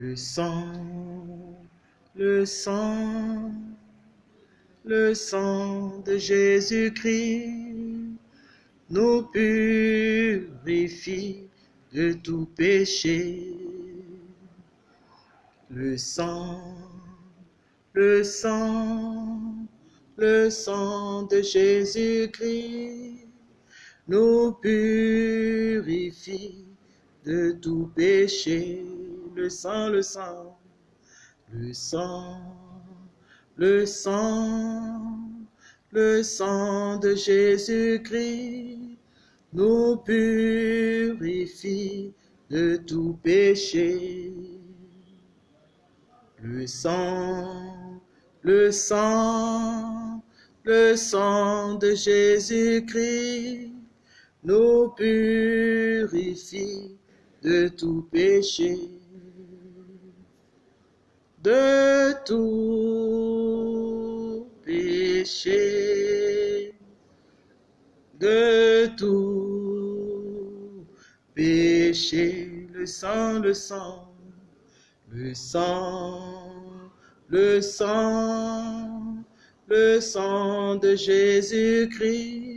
Le sang, le sang, le sang de Jésus-Christ nous purifie de tout péché. Le sang, le sang, le sang de Jésus-Christ nous purifie de tout péché. Le sang, le sang, le sang, le sang, le sang de Jésus-Christ nous purifie de tout péché. Le sang, le sang, le sang de Jésus-Christ nous purifie de tout péché. De tout péché. De tout péché. Le sang, le sang, le sang, le sang, le sang de Jésus-Christ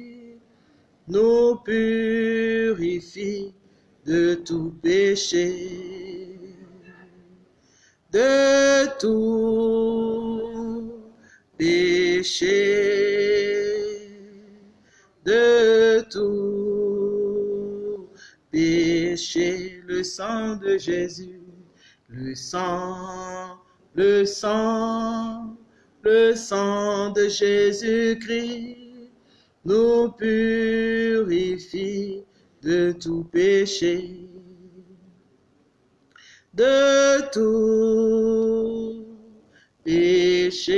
nous purifie de tout péché, de tout péché, de tout péché, le sang de Jésus, le sang, le sang, le sang de Jésus-Christ nous purifie de tout péché, de tout péché,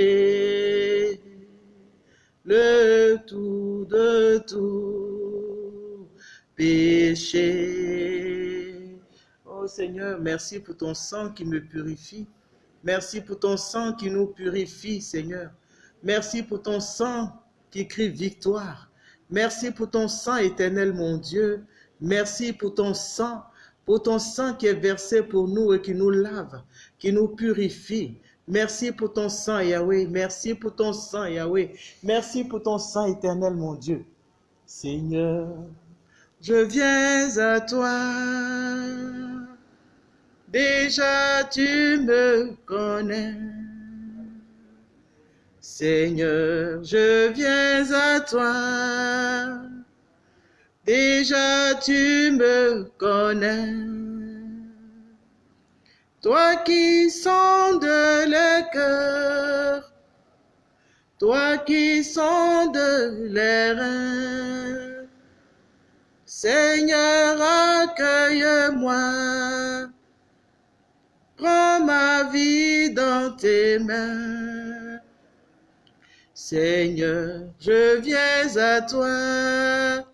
le tout de tout péché. Oh Seigneur, merci pour ton sang qui me purifie. Merci pour ton sang qui nous purifie, Seigneur. Merci pour ton sang qui crie victoire. Merci pour ton sang éternel, mon Dieu. Merci pour ton sang, pour ton sang qui est versé pour nous et qui nous lave, qui nous purifie. Merci pour ton sang, Yahweh. Merci pour ton sang, Yahweh. Merci pour ton sang éternel, mon Dieu. Seigneur, je viens à toi. Déjà tu me connais. Seigneur, je viens à toi. Déjà tu me connais. Toi qui sondes les cœurs, toi qui sondes les reins, Seigneur, accueille-moi. Prends ma vie dans tes mains. Seigneur, je viens à toi.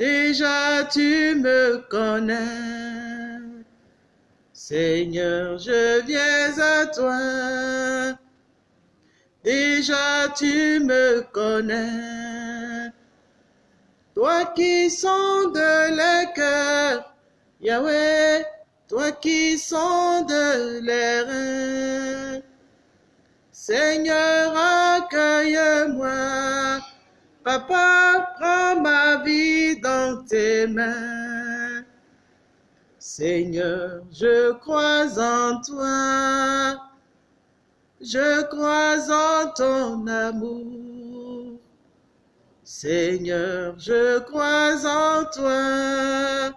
Déjà tu me connais. Seigneur, je viens à toi. Déjà tu me connais. Toi qui sondes les cœurs, Yahweh, toi qui sondes les reins. Seigneur, accueille-moi. Papa, prends ma vie dans tes mains. Seigneur, je crois en toi. Je crois en ton amour. Seigneur, je crois en toi.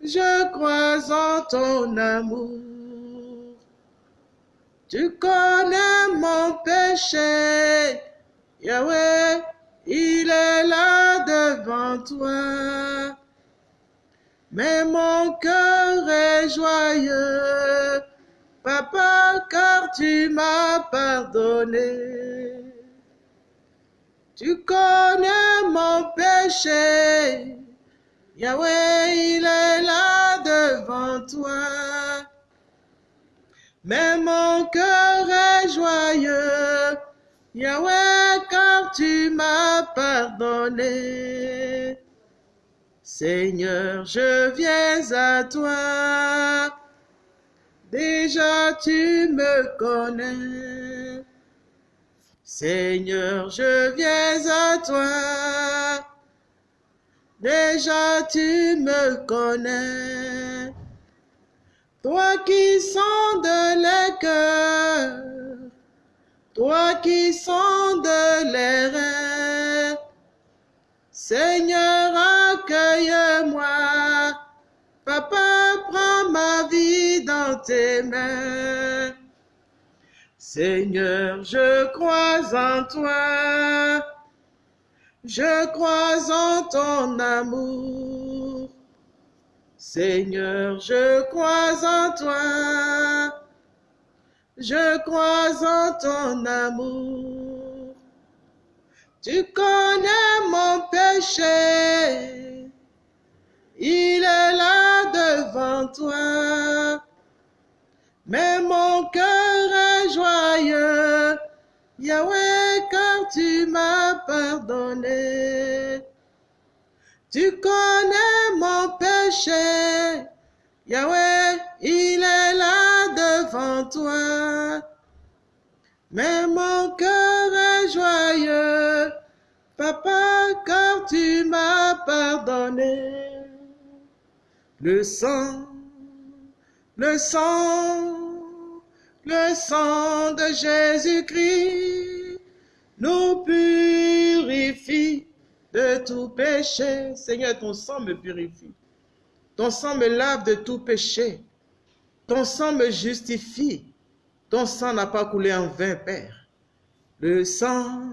Je crois en ton amour. Tu connais mon péché. Yahweh, il est là devant toi. Mais mon cœur est joyeux, papa, car tu m'as pardonné. Tu connais mon péché, Yahweh, il est là devant toi. Mais mon cœur est joyeux, Yahweh, car tu m'as pardonné. Seigneur, je viens à toi. déjà tu me connais. Seigneur, je viens à toi. Déjà tu me connais. Toi qui sondes les cœurs, toi qui sondes les reins, Seigneur, accueille-moi. Papa, prends ma vie dans tes mains. Seigneur, je crois en toi. Je crois en ton amour. Seigneur, je crois en toi. Je crois en ton amour. Tu connais mon péché. Il est là devant toi. Mais mon cœur est joyeux. Yahweh, car tu m'as pardonné. Tu connais mon péché. Yahweh, il toi. Mais mon cœur est joyeux. Papa, car tu m'as pardonné. Le sang, le sang, le sang de Jésus-Christ nous purifie de tout péché. Seigneur, ton sang me purifie. Ton sang me lave de tout péché. Ton sang me justifie. Ton sang n'a pas coulé en vain, Père. Le sang,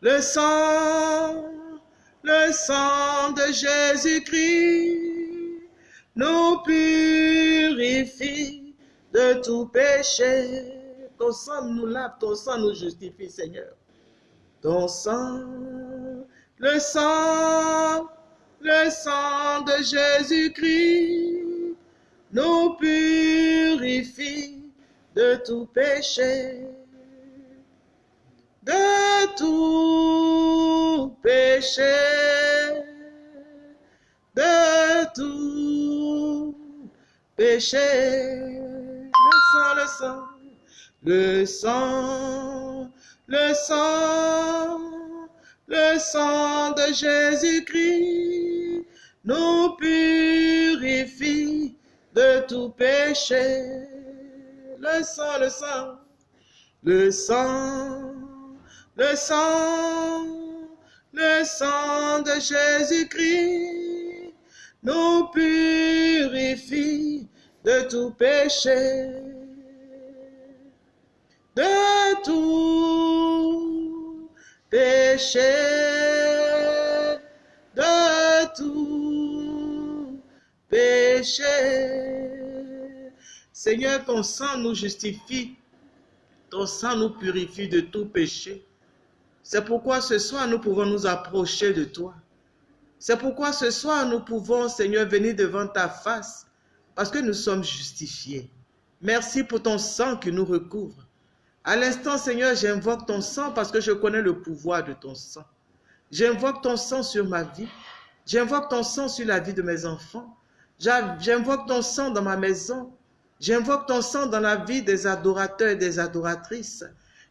le sang, le sang de Jésus-Christ nous purifie de tout péché. Ton sang nous lave, ton sang nous justifie, Seigneur. Ton sang, le sang, le sang de Jésus-Christ nous purifie de tout péché. De tout péché. De tout péché. Le sang, le sang, le sang, le sang, le sang de Jésus-Christ nous purifie de tout péché. Le sang, le sang, le sang, le sang, le sang de Jésus-Christ nous purifie de tout péché. De tout péché. De péché. Seigneur, ton sang nous justifie. Ton sang nous purifie de tout péché. C'est pourquoi ce soir, nous pouvons nous approcher de toi. C'est pourquoi ce soir, nous pouvons, Seigneur, venir devant ta face, parce que nous sommes justifiés. Merci pour ton sang qui nous recouvre. À l'instant, Seigneur, j'invoque ton sang parce que je connais le pouvoir de ton sang. J'invoque ton sang sur ma vie. J'invoque ton sang sur la vie de mes enfants. J'invoque ton sang dans ma maison. J'invoque ton sang dans la vie des adorateurs et des adoratrices.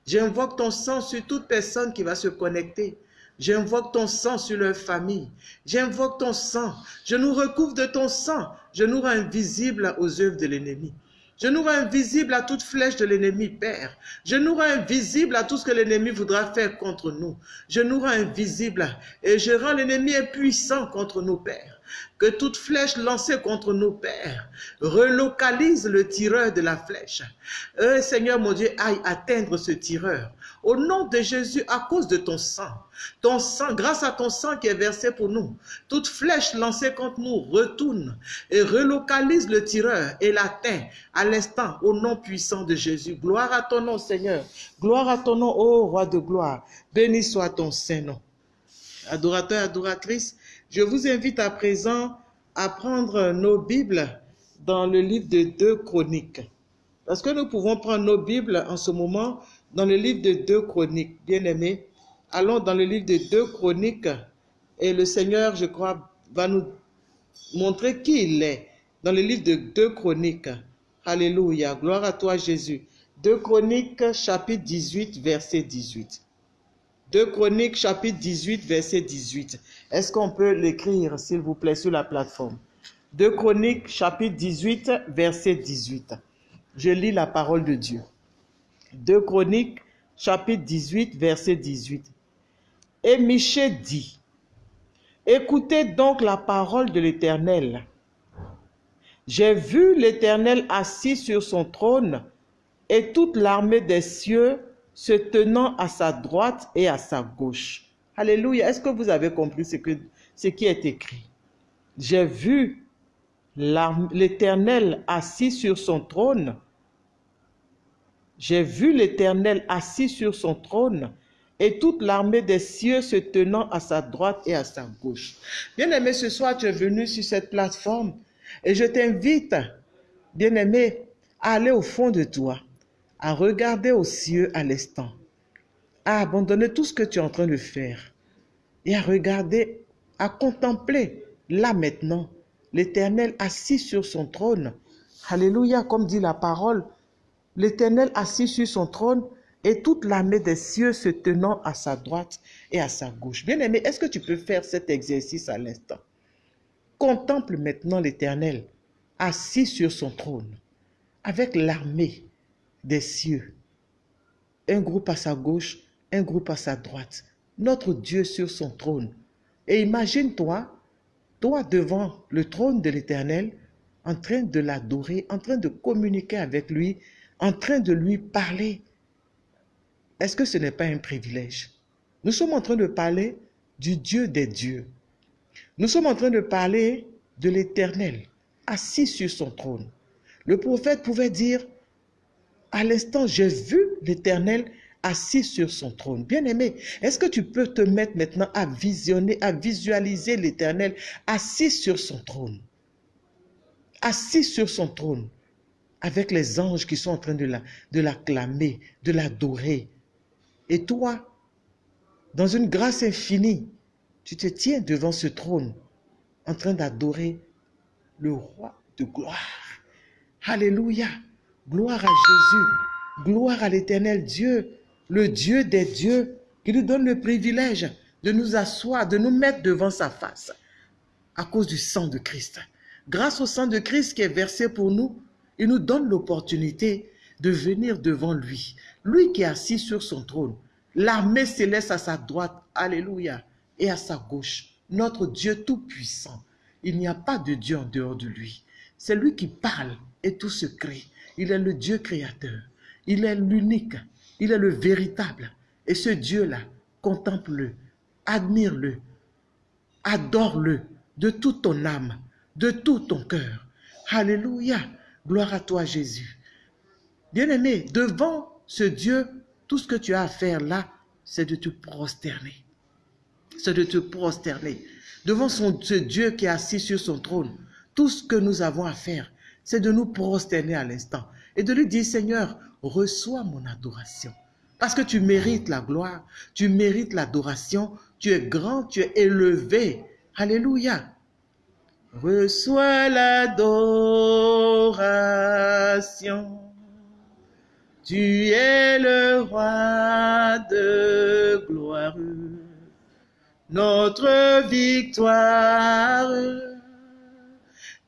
J'invoque ton sang sur toute personne qui va se connecter. J'invoque ton sang sur leur famille. J'invoque ton sang. Je nous recouvre de ton sang. Je nous rends invisibles aux œuvres de l'ennemi. Je nous rends invisibles à toute flèche de l'ennemi, Père. Je nous rends invisibles à tout ce que l'ennemi voudra faire contre nous. Je nous rends invisibles et je rends l'ennemi impuissant contre nous, Père. Que toute flèche lancée contre nous, Père, relocalise le tireur de la flèche. Euh, Seigneur mon Dieu, aille atteindre ce tireur. Au nom de Jésus, à cause de ton sang, ton sang, grâce à ton sang qui est versé pour nous, toute flèche lancée contre nous retourne et relocalise le tireur et l'atteint à l'instant au nom puissant de Jésus. Gloire à ton nom, Seigneur. Gloire à ton nom, ô roi de gloire. Béni soit ton Saint-Nom. Adorateurs, adoratrices, je vous invite à présent à prendre nos Bibles dans le livre de deux chroniques. Parce que nous pouvons prendre nos Bibles en ce moment dans le livre de deux chroniques. Bien-aimés, allons dans le livre de deux chroniques et le Seigneur, je crois, va nous montrer qui il est dans le livre de deux chroniques. Alléluia. Gloire à toi, Jésus. 2 Chroniques, chapitre 18, verset 18. 2 Chroniques, chapitre 18, verset 18. Est-ce qu'on peut l'écrire, s'il vous plaît, sur la plateforme? 2 Chroniques, chapitre 18, verset 18. Je lis la parole de Dieu. 2 Chroniques, chapitre 18, verset 18. Et Michée dit, Écoutez donc la parole de l'Éternel. J'ai vu l'Éternel assis sur son trône et toute l'armée des cieux se tenant à sa droite et à sa gauche. Alléluia. Est-ce que vous avez compris ce, ce qui est écrit? J'ai vu l'Éternel assis sur son trône. J'ai vu l'Éternel assis sur son trône et toute l'armée des cieux se tenant à sa droite et à sa gauche. Bien-aimé, ce soir, tu es venu sur cette plateforme et je t'invite, bien-aimé, à aller au fond de toi, à regarder aux cieux à l'instant, à abandonner tout ce que tu es en train de faire et à regarder, à contempler là maintenant l'Éternel assis sur son trône. Alléluia, comme dit la parole, l'Éternel assis sur son trône et toute l'armée des cieux se tenant à sa droite et à sa gauche. Bien-aimé, est-ce que tu peux faire cet exercice à l'instant? Contemple maintenant l'Éternel assis sur son trône avec l'armée des cieux. Un groupe à sa gauche, un groupe à sa droite. Notre Dieu sur son trône. Et imagine-toi, toi devant le trône de l'Éternel, en train de l'adorer, en train de communiquer avec lui, en train de lui parler, est-ce que ce n'est pas un privilège? Nous sommes en train de parler du Dieu des dieux. Nous sommes en train de parler de l'Éternel, assis sur son trône. Le prophète pouvait dire, à l'instant, j'ai vu l'Éternel assis sur son trône. Bien-aimé, est-ce que tu peux te mettre maintenant à visionner, à visualiser l'Éternel assis sur son trône? Assis sur son trône, avec les anges qui sont en train de l'acclamer, de l'adorer, et toi, dans une grâce infinie, tu te tiens devant ce trône en train d'adorer le roi de gloire. Alléluia. Gloire à Jésus. Gloire à l'éternel Dieu, le Dieu des dieux, qui nous donne le privilège de nous asseoir, de nous mettre devant sa face à cause du sang de Christ. Grâce au sang de Christ qui est versé pour nous, il nous donne l'opportunité de venir devant lui. Lui qui est assis sur son trône, l'armée céleste à sa droite, alléluia, et à sa gauche, notre Dieu tout-puissant. Il n'y a pas de Dieu en dehors de lui. C'est lui qui parle et tout se crée. Il est le Dieu créateur. Il est l'unique. Il est le véritable. Et ce Dieu-là, contemple-le, admire-le, adore-le de toute ton âme, de tout ton cœur. Alléluia. Gloire à toi, Jésus. Bien-aimé, devant ce Dieu, tout ce que tu as à faire là, c'est de te prosterner. C'est de te prosterner. Devant ce Dieu qui est assis sur son trône, tout ce que nous avons à faire, c'est de nous prosterner à l'instant et de lui dire, Seigneur, reçois mon adoration. Parce que tu mérites la gloire, tu mérites l'adoration, tu es grand, tu es élevé. Alléluia. Reçois l'adoration. Tu es le roi de gloire, notre victoire.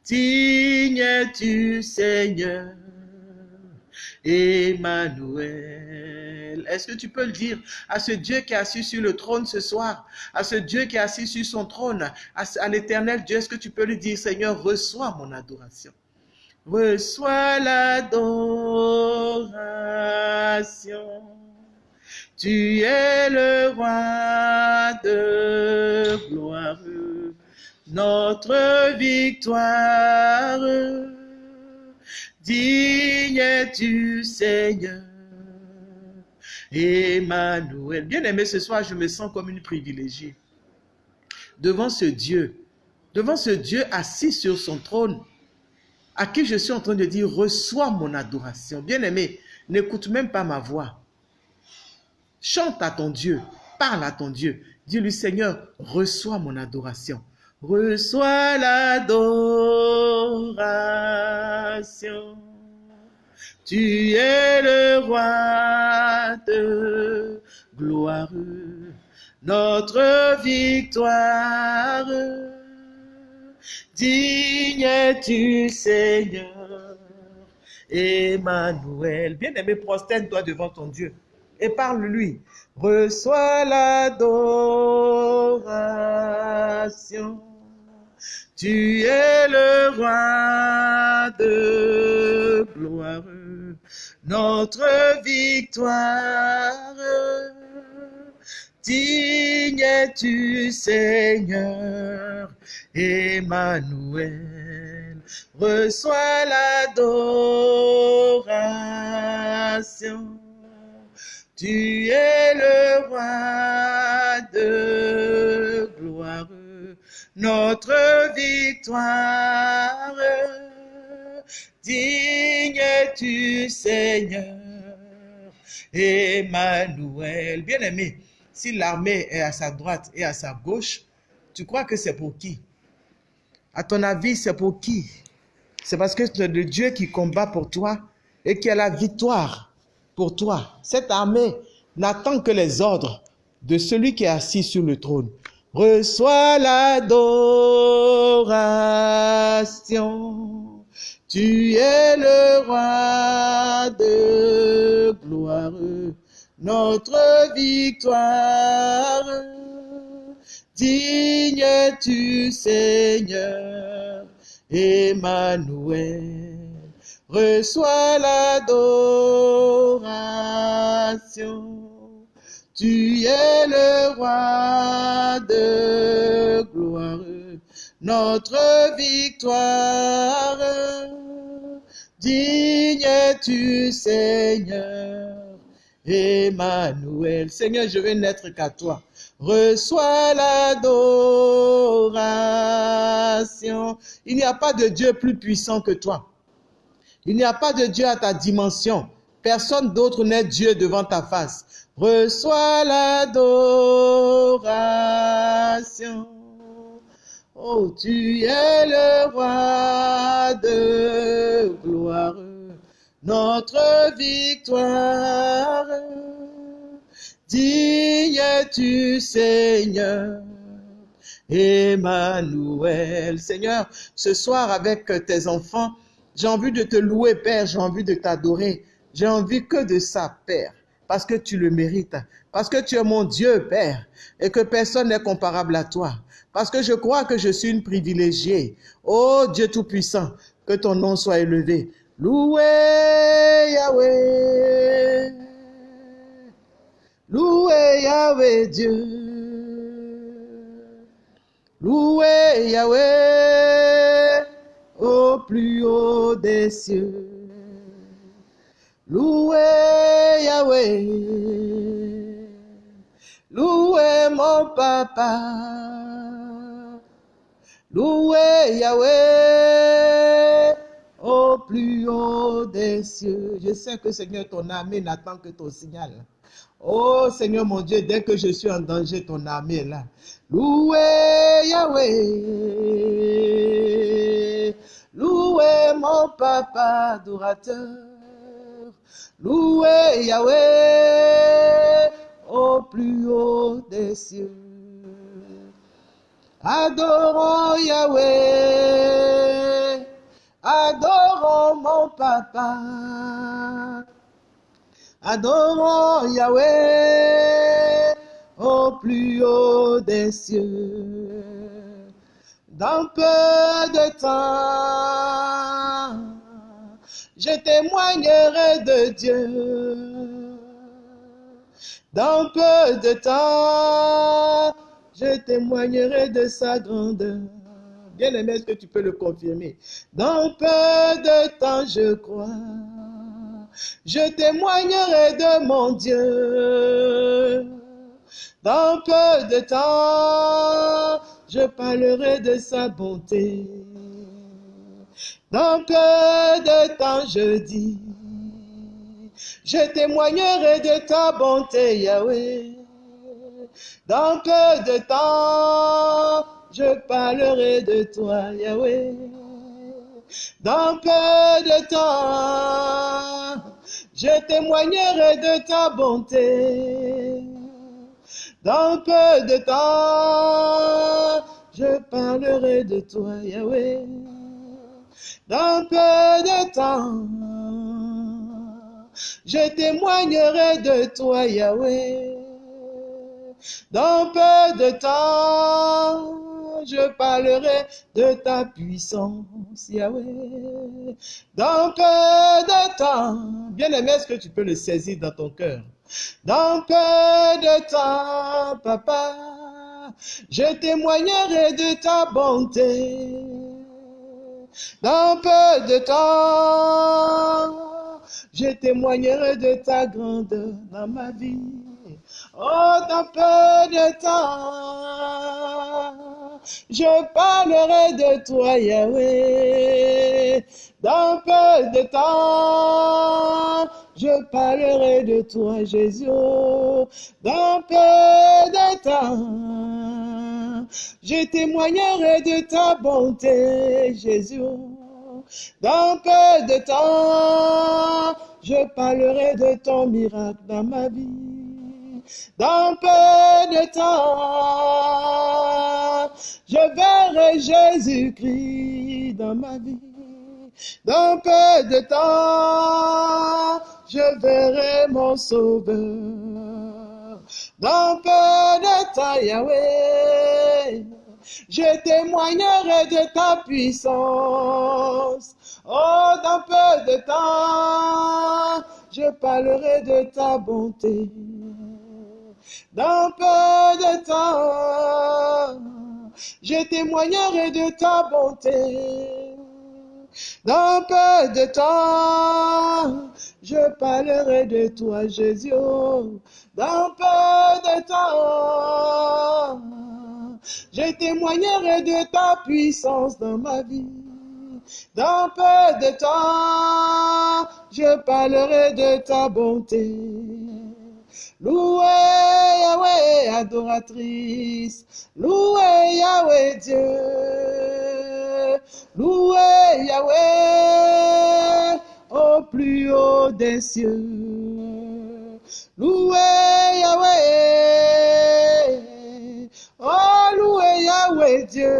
Digne tu Seigneur, Emmanuel. Est-ce que tu peux le dire à ce Dieu qui est assis sur le trône ce soir, à ce Dieu qui est assis sur son trône, à, l'éternel Dieu, est-ce que tu peux lui dire, Seigneur, reçois mon adoration reçois l'adoration. Tu es le roi de gloire, notre victoire. Digne es-tu, Seigneur. Emmanuel. Bien aimé, ce soir, je me sens comme une privilégiée. Devant ce Dieu, devant ce Dieu assis sur son trône, à qui je suis en train de dire, reçois mon adoration. Bien-aimé, n'écoute même pas ma voix. Chante à ton Dieu, parle à ton Dieu. Dis-lui, Seigneur, reçois mon adoration. Reçois l'adoration. Tu es le roi de gloire, notre victoire. Digne es-tu, Seigneur, Emmanuel. Bien-aimé, prosterne-toi devant ton Dieu et parle-lui. Reçois l'adoration. Tu es le roi de gloire, notre victoire. Digne es-tu, Seigneur, Emmanuel. Reçois l'adoration. Tu es le roi de notre victoire. Digne es-tu, Seigneur, Emmanuel. Bien-aimé, si l'armée est à sa droite et à sa gauche, tu crois que c'est pour qui? À ton avis, c'est pour qui? C'est parce que c'est le Dieu qui combat pour toi et qui a la victoire pour toi. Cette armée n'attend que les ordres de celui qui est assis sur le trône. Reçois l'adoration. Tu es le roi de gloire notre victoire. Digne tu Seigneur, Emmanuel, reçois l'adoration. Tu es le roi de gloire, notre victoire. Digne tu Seigneur, Emmanuel. Seigneur, je vais n'être qu'à toi. Reçois l'adoration. Il n'y a pas de Dieu plus puissant que toi. Il n'y a pas de Dieu à ta dimension. Personne d'autre n'est Dieu devant ta face. Reçois l'adoration. Oh, tu es le roi de gloire notre victoire. Digne tu Seigneur, Emmanuel. Seigneur, ce soir avec tes enfants, j'ai envie de te louer, Père, j'ai envie de t'adorer. J'ai envie que de ça, Père, parce que tu le mérites, parce que tu es mon Dieu, Père, et que personne n'est comparable à toi, parce que je crois que je suis une privilégiée. Oh Dieu Tout-Puissant, que ton nom soit élevé. Loué Yahweh, loué Yahweh Dieu, loué Yahweh au plus haut des cieux, loué Yahweh, loué mon papa, loué Yahweh au plus haut des cieux. Je sais que Seigneur, ton armée n'attend que ton signal. Oh Seigneur mon Dieu, dès que je suis en danger, ton armée est là. Loué Yahweh, loué mon papa adorateur, loué Yahweh au plus haut des cieux. Adorons Yahweh Adorons mon papa. Adorons Yahweh au plus haut des cieux. Dans peu de temps, je témoignerai de Dieu. Dans peu de temps, je témoignerai de sa grandeur. Bien-aimé, est-ce que tu peux le confirmer? Dans peu de temps, je crois, je témoignerai de mon Dieu. Dans peu de temps, je parlerai de sa bonté. Dans peu de temps, je dis, je témoignerai de ta bonté, Yahweh. Dans peu de temps, je parlerai de toi, Yahweh. Dans peu de temps, je témoignerai de ta bonté. Dans peu de temps, je parlerai de toi, Yahweh. Dans peu de temps, je témoignerai de toi, Yahweh. Dans peu de temps, je parlerai de ta puissance, Yahweh. Dans peu de temps, bien aimé, est-ce que tu peux le saisir dans ton cœur? Dans peu de temps, papa, je témoignerai de ta bonté. Dans peu de temps, je témoignerai de ta grandeur dans ma vie. Oh, dans peu de temps, je parlerai de toi, Yahweh. Dans peu de temps, je parlerai de toi, Jésus. Dans peu de temps, je témoignerai de ta bonté, Jésus. Dans peu de temps, je parlerai de ton miracle dans ma vie. Dans peu de temps, je verrai Jésus-Christ dans ma vie. Dans peu de temps, je verrai mon sauveur. Dans peu de temps, Yahweh, je témoignerai de ta puissance. Oh, dans peu de temps, je parlerai de ta bonté. Dans peu de temps, je témoignerai de ta bonté. Dans peu de temps, je parlerai de toi, Jésus. Dans peu de temps, je témoignerai de ta puissance dans ma vie. Dans peu de temps, je parlerai de ta bonté. Loué Yahweh, adoratrice. Loué Yahweh, Dieu. Loué Yahweh, au plus haut des cieux. Loué Yahweh. Oh, loué Yahweh, Dieu.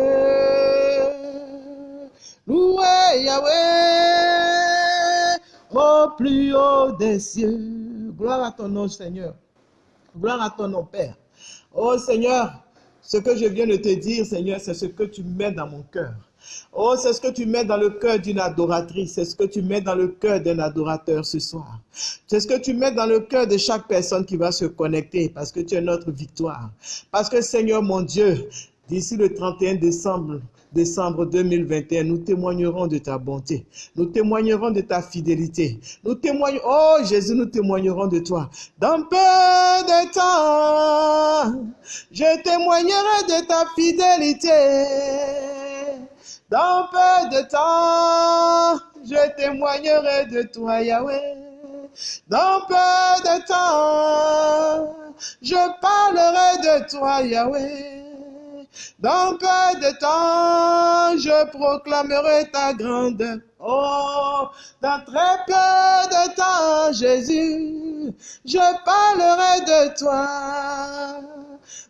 Loué Yahweh, au plus haut des cieux. Gloire à ton nom, Seigneur. Gloire à ton nom, Père. Oh Seigneur, ce que je viens de te dire, Seigneur, c'est ce que tu mets dans mon cœur. Oh, c'est ce que tu mets dans le cœur d'une adoratrice, c'est ce que tu mets dans le cœur d'un adorateur ce soir. C'est ce que tu mets dans le cœur de chaque personne qui va se connecter parce que tu es notre victoire. Parce que Seigneur mon Dieu, d'ici le 31 décembre, décembre 2021, nous témoignerons de ta bonté. Nous témoignerons de ta fidélité. Nous témoignons, oh Jésus, nous témoignerons de toi. Dans peu de temps, je témoignerai de ta fidélité. Dans peu de temps, je témoignerai de toi, Yahweh. Dans peu de temps, je parlerai de toi, Yahweh. Dans peu de temps, je proclamerai ta grandeur. Oh, dans très peu de temps, Jésus, je parlerai de toi.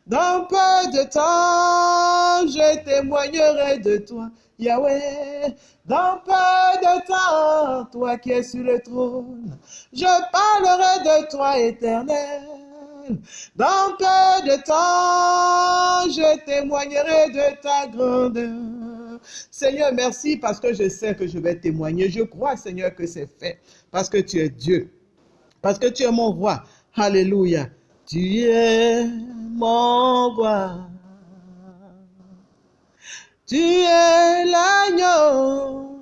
Dans peu de temps, je témoignerai de toi. Yahweh, dans peu de temps, toi qui es sur le trône, je parlerai de toi éternel. Dans peu de temps, je témoignerai de ta grandeur. Seigneur, merci parce que je sais que je vais témoigner. Je crois, Seigneur, que c'est fait parce que tu es Dieu. Parce que tu es mon roi. Alléluia. Tu es mon roi. Tu es l'agneau,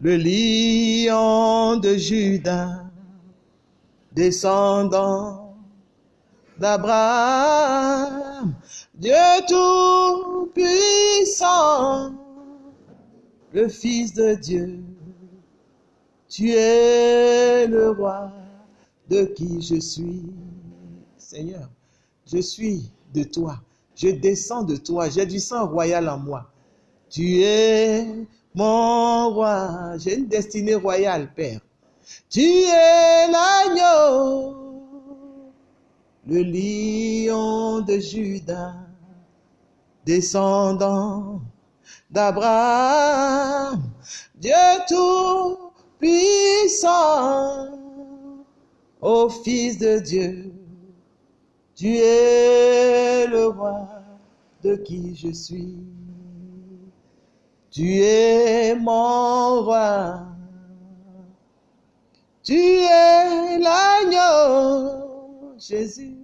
le lion de Judas, descendant d'Abraham, Dieu tout-puissant, le Fils de Dieu. Tu es le roi de qui je suis. Seigneur, je suis de toi. Je descends de toi. J'ai du sang royal en moi. Tu es mon roi. J'ai une destinée royale, Père. Tu es l'agneau, le lion de Judas, descendant d'Abraham, Dieu tout-puissant, ô Fils de Dieu, tu es le roi de qui je suis. Tu es mon roi. Tu es l'agneau, Jésus,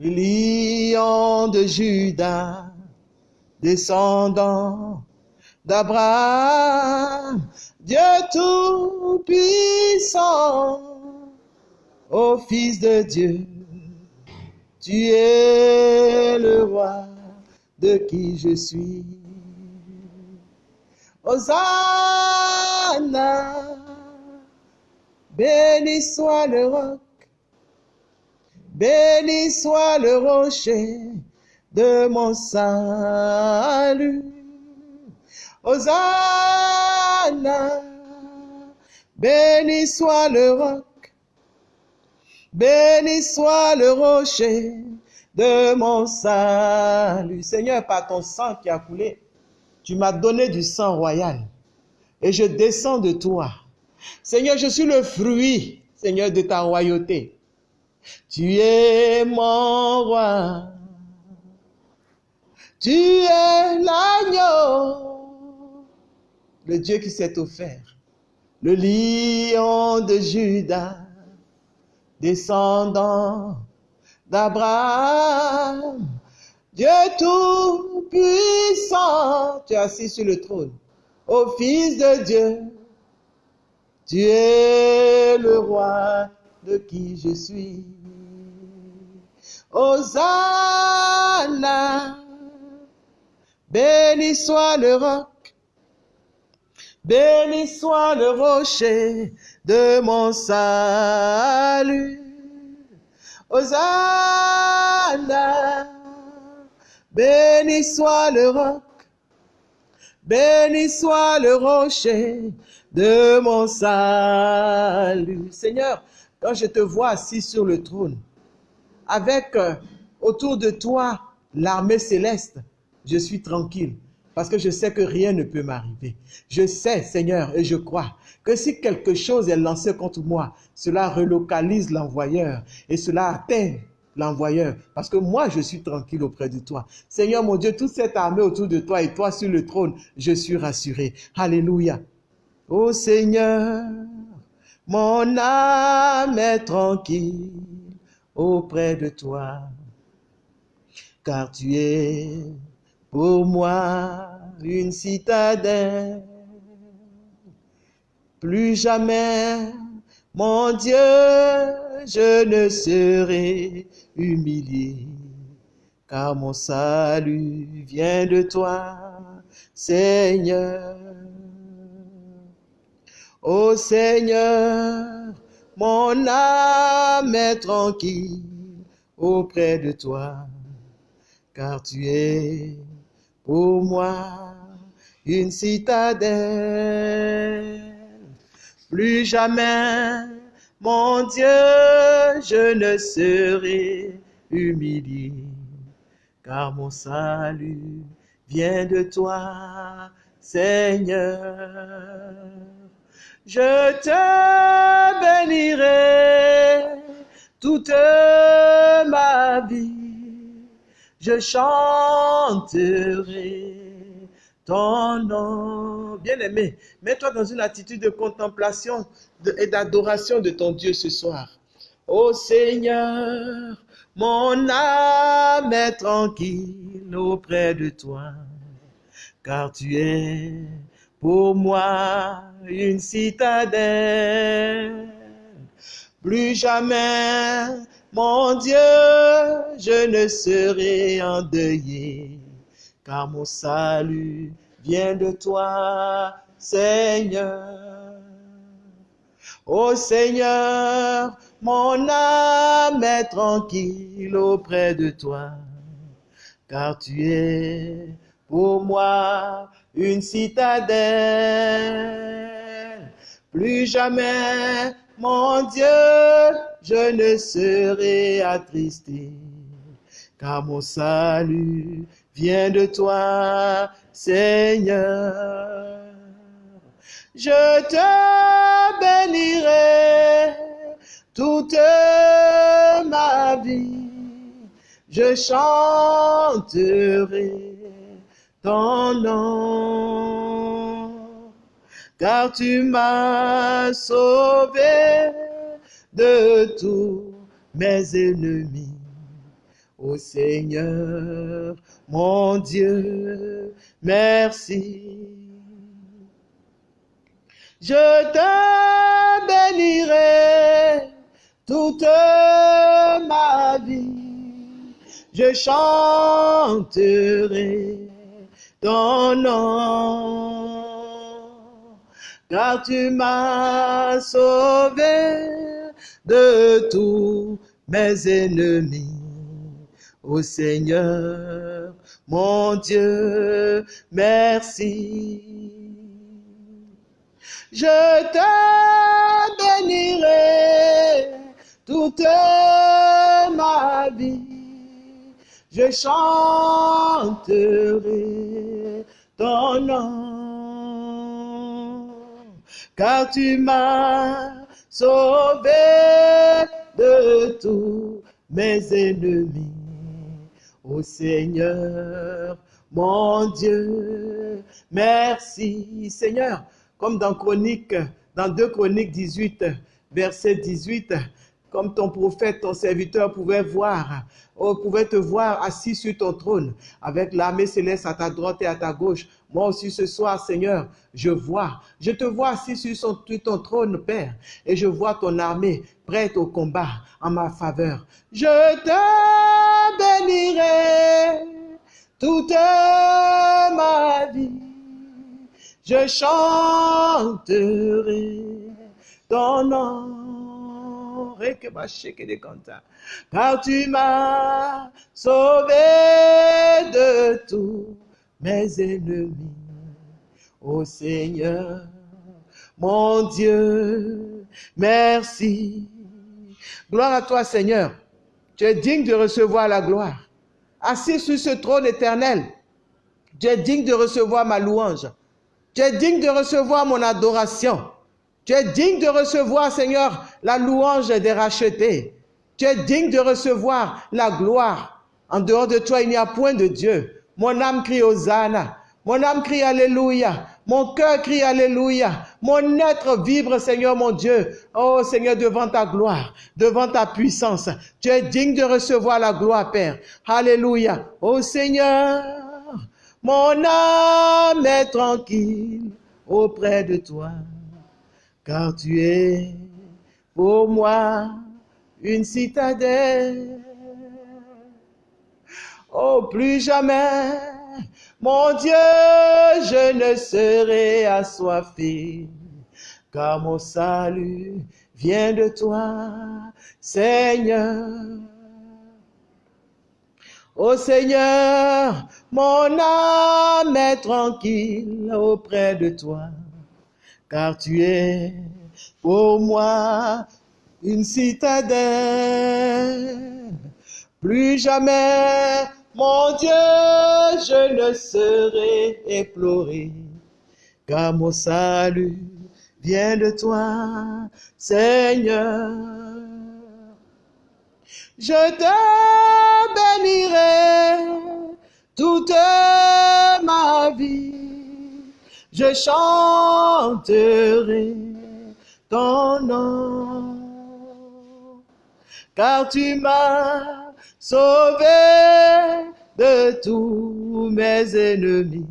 le lion de Judas, descendant d'Abraham, Dieu tout-puissant, ô Fils de Dieu, tu es le roi de qui je suis. Hosanna, béni soit le roc, béni soit le rocher de mon salut. Hosanna, béni soit le roc, béni soit le rocher de mon salut. Seigneur, par ton sang qui a coulé, tu m'as donné du sang royal et je descends de toi. Seigneur, je suis le fruit, Seigneur, de ta royauté. Tu es mon roi. Tu es l'agneau, le Dieu qui s'est offert, le lion de Judas, descendant d'Abraham, Dieu tout-puissant, tu es assis sur le trône. Ô Fils de Dieu, tu es le roi de qui je suis. Hosanna, béni soit le roc, béni soit le rocher de mon salut. Hosanna, béni soit le roc, béni soit le rocher de mon salut. Seigneur, quand je te vois assis sur le trône, avec euh, autour de toi l'armée céleste, je suis tranquille parce que je sais que rien ne peut m'arriver. Je sais, Seigneur, et je crois que si quelque chose est lancé contre moi, cela relocalise l'envoyeur et cela atteint l'envoyeur, parce que moi, je suis tranquille auprès de toi. Seigneur mon Dieu, toute cette armée autour de toi et toi sur le trône, je suis rassuré. Alléluia. Ô Seigneur, mon âme est tranquille auprès de toi, car tu es pour moi une citadelle. Plus jamais, mon Dieu, je ne serai humilié, car mon salut vient de toi, Seigneur. Ô Seigneur, mon âme est tranquille auprès de toi, car tu es pour moi une citadelle. Plus jamais, mon Dieu, je ne serai humilié, car mon salut vient de toi, Seigneur. Je te bénirai toute ma vie, je chanterai ton nom. Bien-aimé, mets-toi dans une attitude de contemplation et d'adoration de ton Dieu ce soir. Ô Seigneur, mon âme est tranquille auprès de toi, car tu es pour moi une citadelle. Plus jamais, mon Dieu, je ne serai endeuillé, car mon salut vient de toi, Seigneur. Ô Seigneur, mon âme est tranquille auprès de toi, car tu es pour moi une citadelle. Plus jamais, mon Dieu, je ne serai attristé, car mon salut vient de toi, Seigneur. Je te bénirai toute ma vie. Je chanterai ton nom, car tu m'as sauvé de tous mes ennemis. Ô Seigneur, mon Dieu, merci. Je te bénirai toute ma vie. Je chanterai ton nom, car tu m'as sauvé de tous mes ennemis. Ô Seigneur, mon Dieu, merci. Je te bénirai toute ma vie. Je chanterai ton nom, car tu m'as sauvé de tous mes ennemis. Ô Seigneur, mon Dieu, merci Seigneur comme dans Chronique, dans 2 Chroniques 18, verset 18, comme ton prophète, ton serviteur pouvait voir, oh, pouvait te voir assis sur ton trône, avec l'armée céleste à ta droite et à ta gauche. Moi aussi ce soir, Seigneur, je vois, je te vois assis sur, sur ton trône, Père, et je vois ton armée prête au combat en ma faveur. Je te bénirai toute ma vie je chanterai ton nom, car tu m'as sauvé de tous mes ennemis. Ô Seigneur, mon Dieu, merci. Gloire à toi, Seigneur. Tu es digne de recevoir la gloire. Assis sur ce trône éternel, tu es digne de recevoir ma louange. Tu es digne de recevoir mon adoration. Tu es digne de recevoir, Seigneur, la louange des rachetés. Tu es digne de recevoir la gloire. En dehors de toi, il n'y a point de Dieu. Mon âme crie Hosanna. Mon âme crie Alléluia. Mon cœur crie Alléluia. Mon être vibre, Seigneur mon Dieu. Oh Seigneur, devant ta gloire, devant ta puissance. Tu es digne de recevoir la gloire, Père. Alléluia. Oh Seigneur, mon âme est tranquille auprès de toi, car tu es pour moi une citadelle. Oh, plus jamais, mon Dieu, je ne serai assoiffé, car mon salut vient de toi, Seigneur. Ô Seigneur, mon âme est tranquille auprès de toi, car tu es pour moi une citadelle. Plus jamais, mon Dieu, je ne serai éploré, car mon salut vient de toi, Seigneur. Je te bénirai toute ma vie. Je chanterai ton nom, car tu m'as sauvé de tous mes ennemis.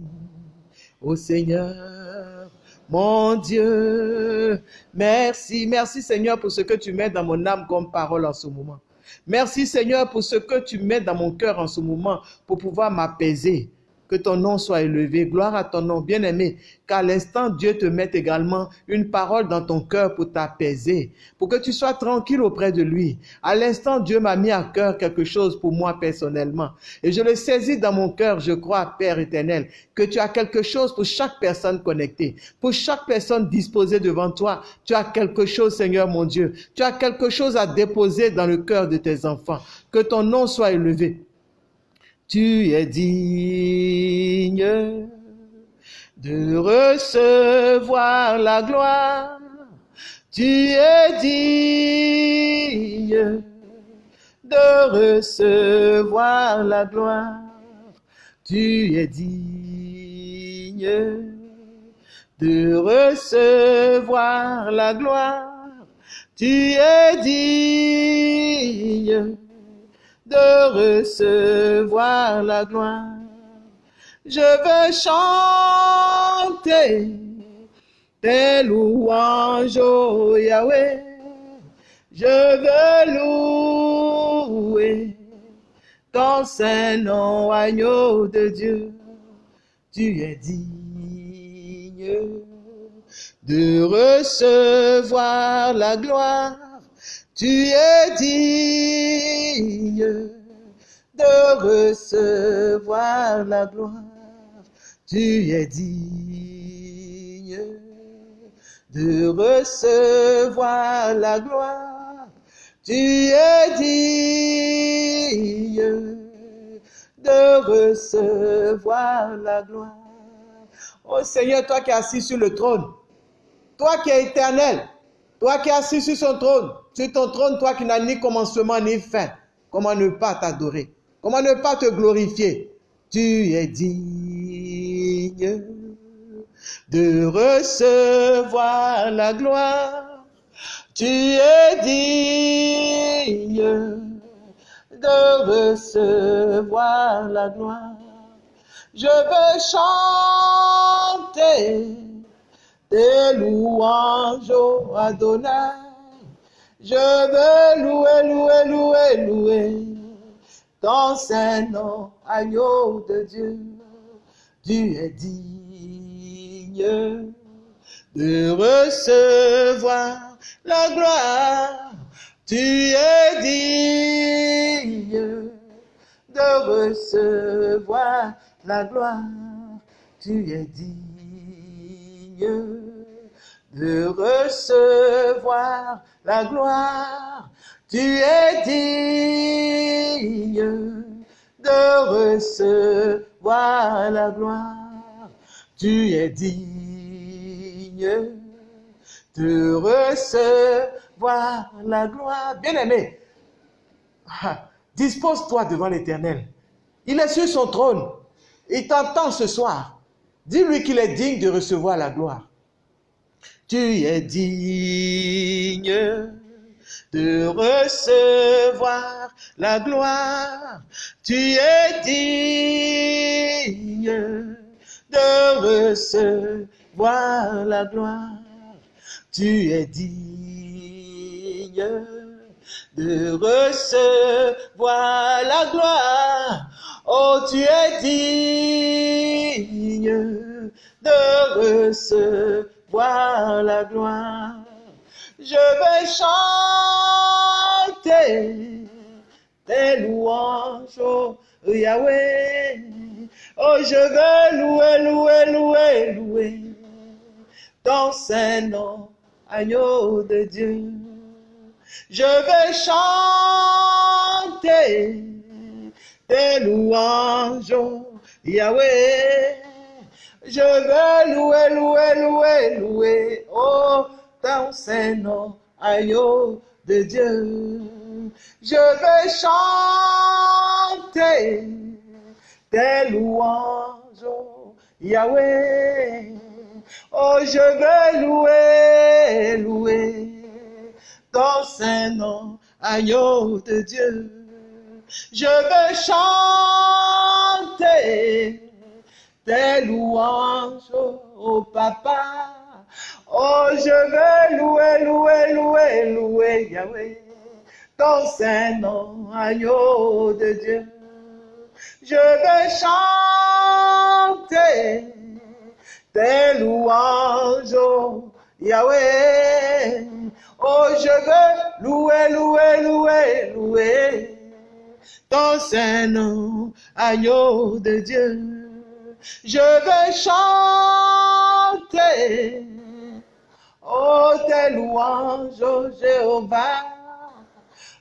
Ô Seigneur, mon Dieu, merci, merci Seigneur pour ce que tu mets dans mon âme comme parole en ce moment. Merci Seigneur pour ce que tu mets dans mon cœur en ce moment pour pouvoir m'apaiser. Que ton nom soit élevé. Gloire à ton nom, bien-aimé. Qu'à l'instant, Dieu te mette également une parole dans ton cœur pour t'apaiser, pour que tu sois tranquille auprès de lui. À l'instant, Dieu m'a mis à cœur quelque chose pour moi personnellement. Et je le saisis dans mon cœur, je crois, Père éternel, que tu as quelque chose pour chaque personne connectée, pour chaque personne disposée devant toi. Tu as quelque chose, Seigneur mon Dieu. Tu as quelque chose à déposer dans le cœur de tes enfants. Que ton nom soit élevé tu es digne de recevoir la gloire. Tu es digne de recevoir la gloire. Tu es digne de recevoir la gloire. Tu es digne de recevoir la gloire. Je veux chanter tes louanges, oh Yahweh. Je veux louer ton saint nom, agneau de Dieu. Tu es digne de recevoir la gloire tu es digne de recevoir la gloire. Tu es digne de recevoir la gloire. Tu es digne de recevoir la gloire. Oh Seigneur, toi qui es assis sur le trône, toi qui es éternel, toi qui es assis sur son trône, sur ton trône, toi qui n'as ni commencement ni fin, comment ne pas t'adorer? Comment ne pas te glorifier? Tu es digne de recevoir la gloire. Tu es digne de recevoir la gloire. Je veux chanter tes louanges, Adonai. Je veux louer, louer, louer, louer ton saint nom, agneau de Dieu. Tu es digne de recevoir la gloire. Tu es digne de recevoir la gloire. Tu es digne de recevoir la gloire. Tu es digne de recevoir la gloire. Tu es digne de recevoir la gloire. Bien-aimé, ah, dispose-toi devant l'Éternel. Il est sur son trône. Il t'entend ce soir. Dis-lui qu'il est digne de recevoir la gloire. Tu es digne de recevoir la gloire. Tu es digne de recevoir la gloire. Tu es digne de recevoir la gloire. Oh, tu es digne de recevoir la gloire. Je vais chanter tes louanges, oh Yahweh. Oh, je veux louer, louer, louer, louer ton saint nom, agneau de Dieu. Je vais chanter tes louanges, oh Yahweh. Je veux louer, louer, louer, louer, oh, ton saint nom, agneau de Dieu. Je veux chanter tes louanges, oh, Yahweh. Oh, je veux louer, louer ton saint nom, agneau de Dieu. Je veux chanter tes louanges, oh papa. Oh, je veux louer, louer, louer, louer Yahweh, ton saint nom, agneau de Dieu. Je vais chanter tes louanges, oh Yahweh. Oh, je veux louer, louer, louer, louer ton Saint-Nom, agneau de Dieu. Je veux chanter, oh, tes louanges, oh Jéhovah.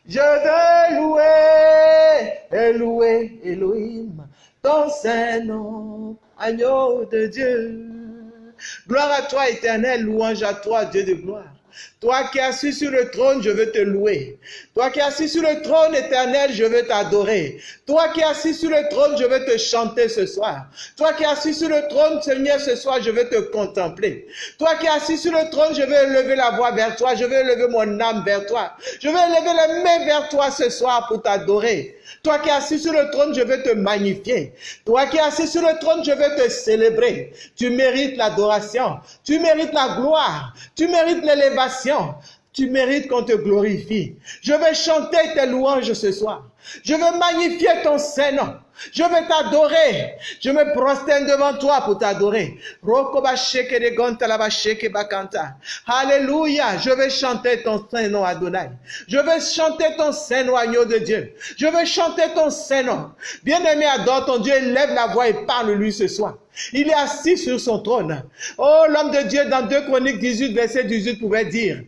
Je veux louer et louer Elohim, ton Saint-Nom, agneau de Dieu. Gloire à toi, éternel, louange à toi, Dieu de gloire. Toi qui es assis sur le trône, je veux te louer. Toi qui es assis sur le trône éternel, je veux t'adorer. Toi qui es assis sur le trône, je veux te chanter ce soir. Toi qui es assis sur le trône, Seigneur, ce soir, je veux te contempler. Toi qui es assis sur le trône, je veux lever la voix vers toi. Je veux lever mon âme vers toi. Je veux lever les mains vers toi ce soir pour t'adorer. Toi qui es assis sur le trône, je veux te magnifier. Toi qui es assis sur le trône, je veux te célébrer. Tu mérites l'adoration. Tu mérites la gloire. Tu mérites l'élévation. preocupação Tu mérites qu'on te glorifie. Je vais chanter tes louanges ce soir. Je veux magnifier ton Saint-Nom. Je veux t'adorer. Je me prosterne devant toi pour t'adorer. Alléluia. Je vais chanter ton Saint-Nom Adonai. Je vais chanter ton Saint-Nom agneau de Dieu. Je vais chanter ton Saint-Nom. Bien-aimé, adore ton Dieu. Lève la voix et parle-lui ce soir. Il est assis sur son trône. Oh, l'homme de Dieu dans 2 Chroniques 18, verset 18 pouvait dire,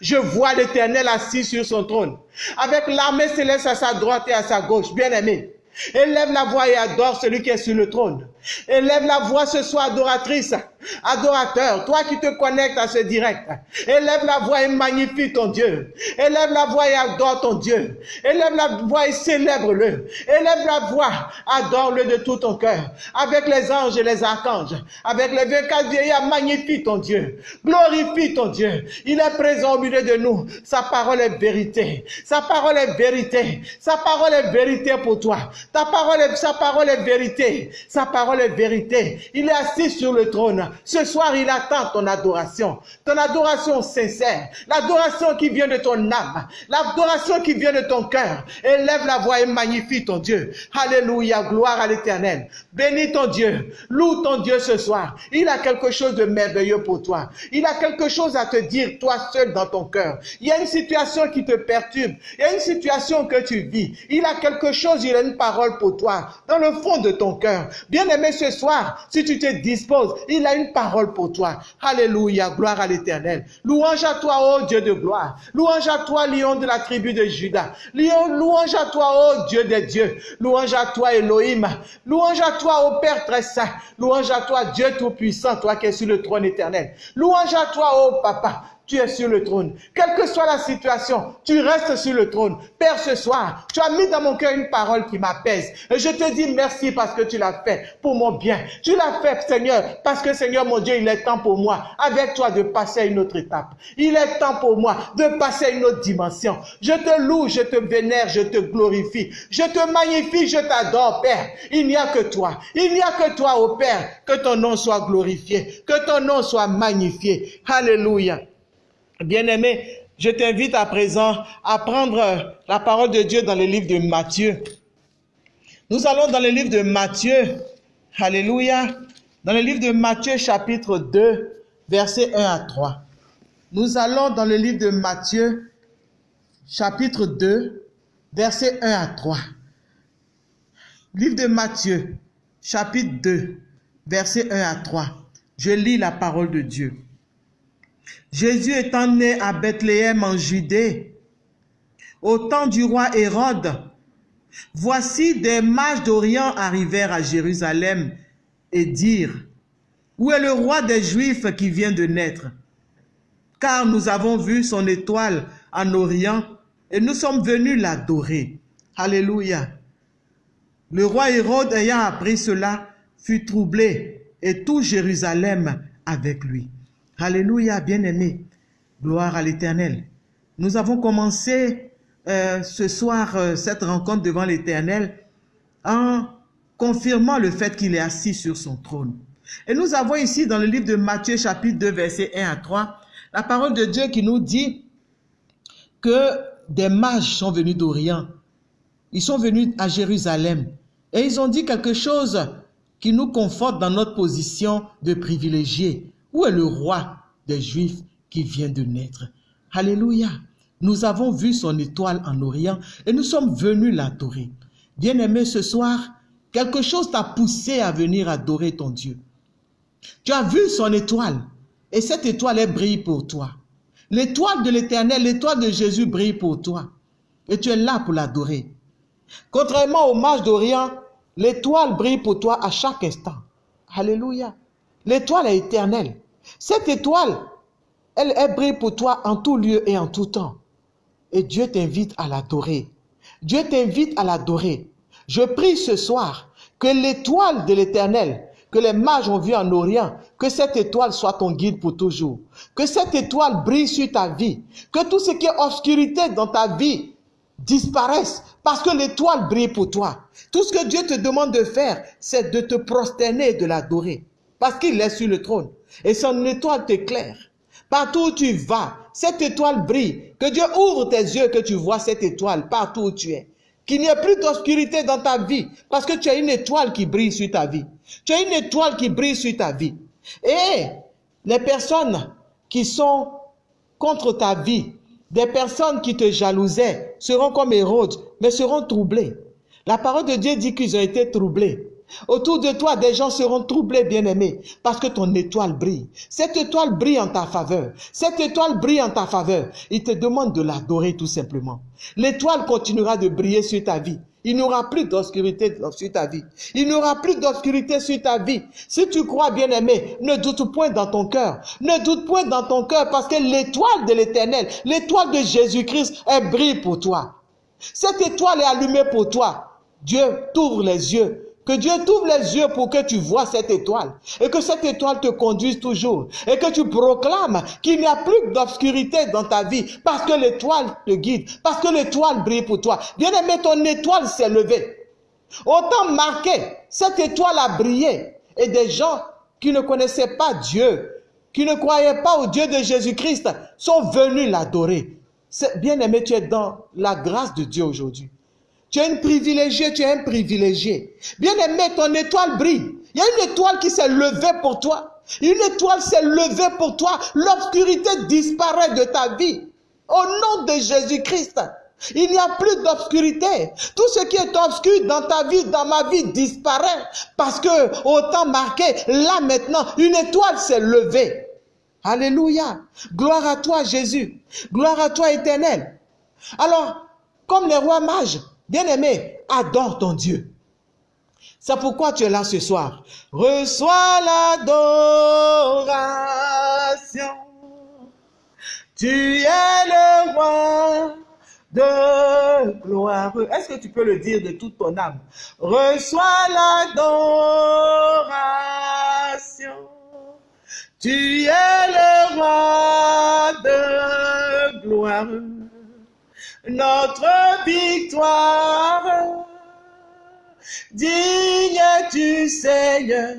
je vois l'Éternel assis sur son trône, avec l'armée céleste à sa droite et à sa gauche, bien aimé. Élève la voix et adore celui qui est sur le trône. Élève la voix ce soir, adoratrice, adorateur, toi qui te connectes à ce direct. Élève la voix et magnifie ton Dieu. Élève la voix et adore ton Dieu. Élève la voix et célèbre-le. Élève la voix, adore-le de tout ton cœur. Avec les anges et les archanges, avec les 24 vieillards, magnifie ton Dieu. Glorifie ton Dieu. Il est présent au milieu de nous. Sa parole est vérité. Sa parole est vérité. Sa parole est vérité pour toi. Ta parole est, sa parole est vérité. Sa parole est vérité. Il est assis sur le trône. Ce soir, il attend ton adoration. Ton adoration sincère. L'adoration qui vient de ton âme. L'adoration qui vient de ton cœur. Élève la voix et magnifie ton Dieu. Alléluia. Gloire à l'éternel. Bénis ton Dieu. Loue ton Dieu ce soir. Il a quelque chose de merveilleux pour toi. Il a quelque chose à te dire, toi seul dans ton cœur. Il y a une situation qui te perturbe. Il y a une situation que tu vis. Il a quelque chose, il a une parole pour toi. Dans le fond de ton cœur. Bien-aimé ce soir, si tu te disposes, il a une parole pour toi. Alléluia, gloire à l'éternel. Louange à toi, ô Dieu de gloire. Louange à toi, lion de la tribu de Judas. Louange à toi, ô Dieu des dieux. Louange à toi, Elohim. Louange à toi, ô Père très saint. Louange à toi, Dieu tout-puissant, toi qui es sur le trône éternel. Louange à toi, ô Papa tu es sur le trône. Quelle que soit la situation, tu restes sur le trône. Père, ce soir, tu as mis dans mon cœur une parole qui m'apaise. Je te dis merci parce que tu l'as fait pour mon bien. Tu l'as fait, Seigneur, parce que, Seigneur, mon Dieu, il est temps pour moi, avec toi, de passer à une autre étape. Il est temps pour moi de passer à une autre dimension. Je te loue, je te vénère, je te glorifie. Je te magnifie, je t'adore, Père. Il n'y a que toi. Il n'y a que toi, ô Père. Que ton nom soit glorifié. Que ton nom soit magnifié. Alléluia. Bien-aimé, je t'invite à présent à prendre la parole de Dieu dans le livre de Matthieu. Nous allons dans le livre de Matthieu. Alléluia. Dans le livre de Matthieu chapitre 2, versets 1 à 3. Nous allons dans le livre de Matthieu chapitre 2, versets 1 à 3. Livre de Matthieu chapitre 2, versets 1 à 3. Je lis la parole de Dieu. Jésus étant né à Bethléem en Judée, au temps du roi Hérode, voici des mages d'Orient arrivèrent à Jérusalem et dirent, Où est le roi des Juifs qui vient de naître? Car nous avons vu son étoile en Orient et nous sommes venus l'adorer. Alléluia. Le roi Hérode ayant appris cela fut troublé et tout Jérusalem avec lui. Alléluia, bien-aimé. Gloire à l'Éternel. Nous avons commencé euh, ce soir euh, cette rencontre devant l'Éternel en confirmant le fait qu'il est assis sur son trône. Et nous avons ici dans le livre de Matthieu chapitre 2 verset 1 à 3 la parole de Dieu qui nous dit que des mages sont venus d'Orient. Ils sont venus à Jérusalem Et ils ont dit quelque chose qui nous conforte dans notre position de privilégié. Où est le roi des Juifs qui vient de naître? Alléluia. Nous avons vu son étoile en Orient et nous sommes venus l'adorer. Bien-aimé, ce soir, quelque chose t'a poussé à venir adorer ton Dieu. Tu as vu son étoile et cette étoile, brille pour toi. L'étoile de l'éternel, l'étoile de Jésus brille pour toi. Et tu es là pour l'adorer. Contrairement au mage d'Orient, l'étoile brille pour toi à chaque instant. Alléluia. L'étoile est éternelle. Cette étoile, elle, brille pour toi en tout lieu et en tout temps. Et Dieu t'invite à l'adorer. Dieu t'invite à l'adorer. Je prie ce soir que l'étoile de l'éternel, que les mages ont vu en Orient, que cette étoile soit ton guide pour toujours. Que cette étoile brille sur ta vie. Que tout ce qui est obscurité dans ta vie disparaisse parce que l'étoile brille pour toi. Tout ce que Dieu te demande de faire, c'est de te prosterner et de l'adorer. Parce qu'il est sur le trône. Et son étoile t'éclaire. Partout où tu vas, cette étoile brille. Que Dieu ouvre tes yeux, que tu vois cette étoile partout où tu es. Qu'il n'y ait plus d'obscurité dans ta vie parce que tu as une étoile qui brille sur ta vie. Tu as une étoile qui brille sur ta vie. Et les personnes qui sont contre ta vie, des personnes qui te jalousaient, seront comme Hérode, mais seront troublées. La parole de Dieu dit qu'ils ont été troublés. Autour de toi, des gens seront troublés, bien-aimés, parce que ton étoile brille. Cette étoile brille en ta faveur. Cette étoile brille en ta faveur. Il te demande de l'adorer tout simplement. L'étoile continuera de briller sur ta vie. Il n'y aura plus d'obscurité sur ta vie. Il n'y aura plus d'obscurité sur ta vie. Si tu crois, bien-aimé, ne doute point dans ton cœur. Ne doute point dans ton cœur parce que l'étoile de l'éternel, l'étoile de Jésus-Christ, elle brille pour toi. Cette étoile est allumée pour toi. Dieu t'ouvre les yeux que Dieu t'ouvre les yeux pour que tu vois cette étoile et que cette étoile te conduise toujours et que tu proclames qu'il n'y a plus d'obscurité dans ta vie parce que l'étoile te guide, parce que l'étoile brille pour toi. Bien aimé, ton étoile s'est levée. Autant marqué, cette étoile a brillé et des gens qui ne connaissaient pas Dieu, qui ne croyaient pas au Dieu de Jésus-Christ, sont venus l'adorer. Bien aimé, tu es dans la grâce de Dieu aujourd'hui. Tu es une privilégiée, tu es un privilégié. Bien aimé, ton étoile brille. Il y a une étoile qui s'est levée pour toi. Une étoile s'est levée pour toi. L'obscurité disparaît de ta vie. Au nom de Jésus-Christ. Il n'y a plus d'obscurité. Tout ce qui est obscur dans ta vie, dans ma vie, disparaît. Parce que, au temps marqué, là maintenant, une étoile s'est levée. Alléluia. Gloire à toi, Jésus. Gloire à toi, éternel. Alors, comme les rois mages, Bien-aimé, adore ton Dieu. C'est pourquoi tu es là ce soir. Reçois l'adoration. Tu es le roi de gloire. Est-ce que tu peux le dire de toute ton âme? Reçois l'adoration. Tu es le roi de gloire notre victoire. Digne du Seigneur,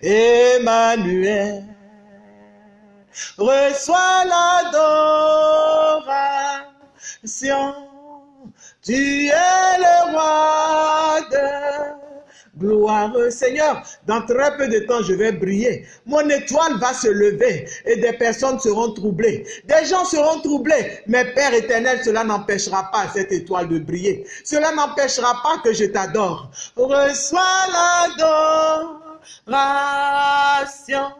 Emmanuel. Reçois l'adoration. Tu es le roi de Gloire Seigneur, dans très peu de temps, je vais briller. Mon étoile va se lever et des personnes seront troublées. Des gens seront troublés. Mais Père éternel, cela n'empêchera pas cette étoile de briller. Cela n'empêchera pas que je t'adore. Reçois l'adoration.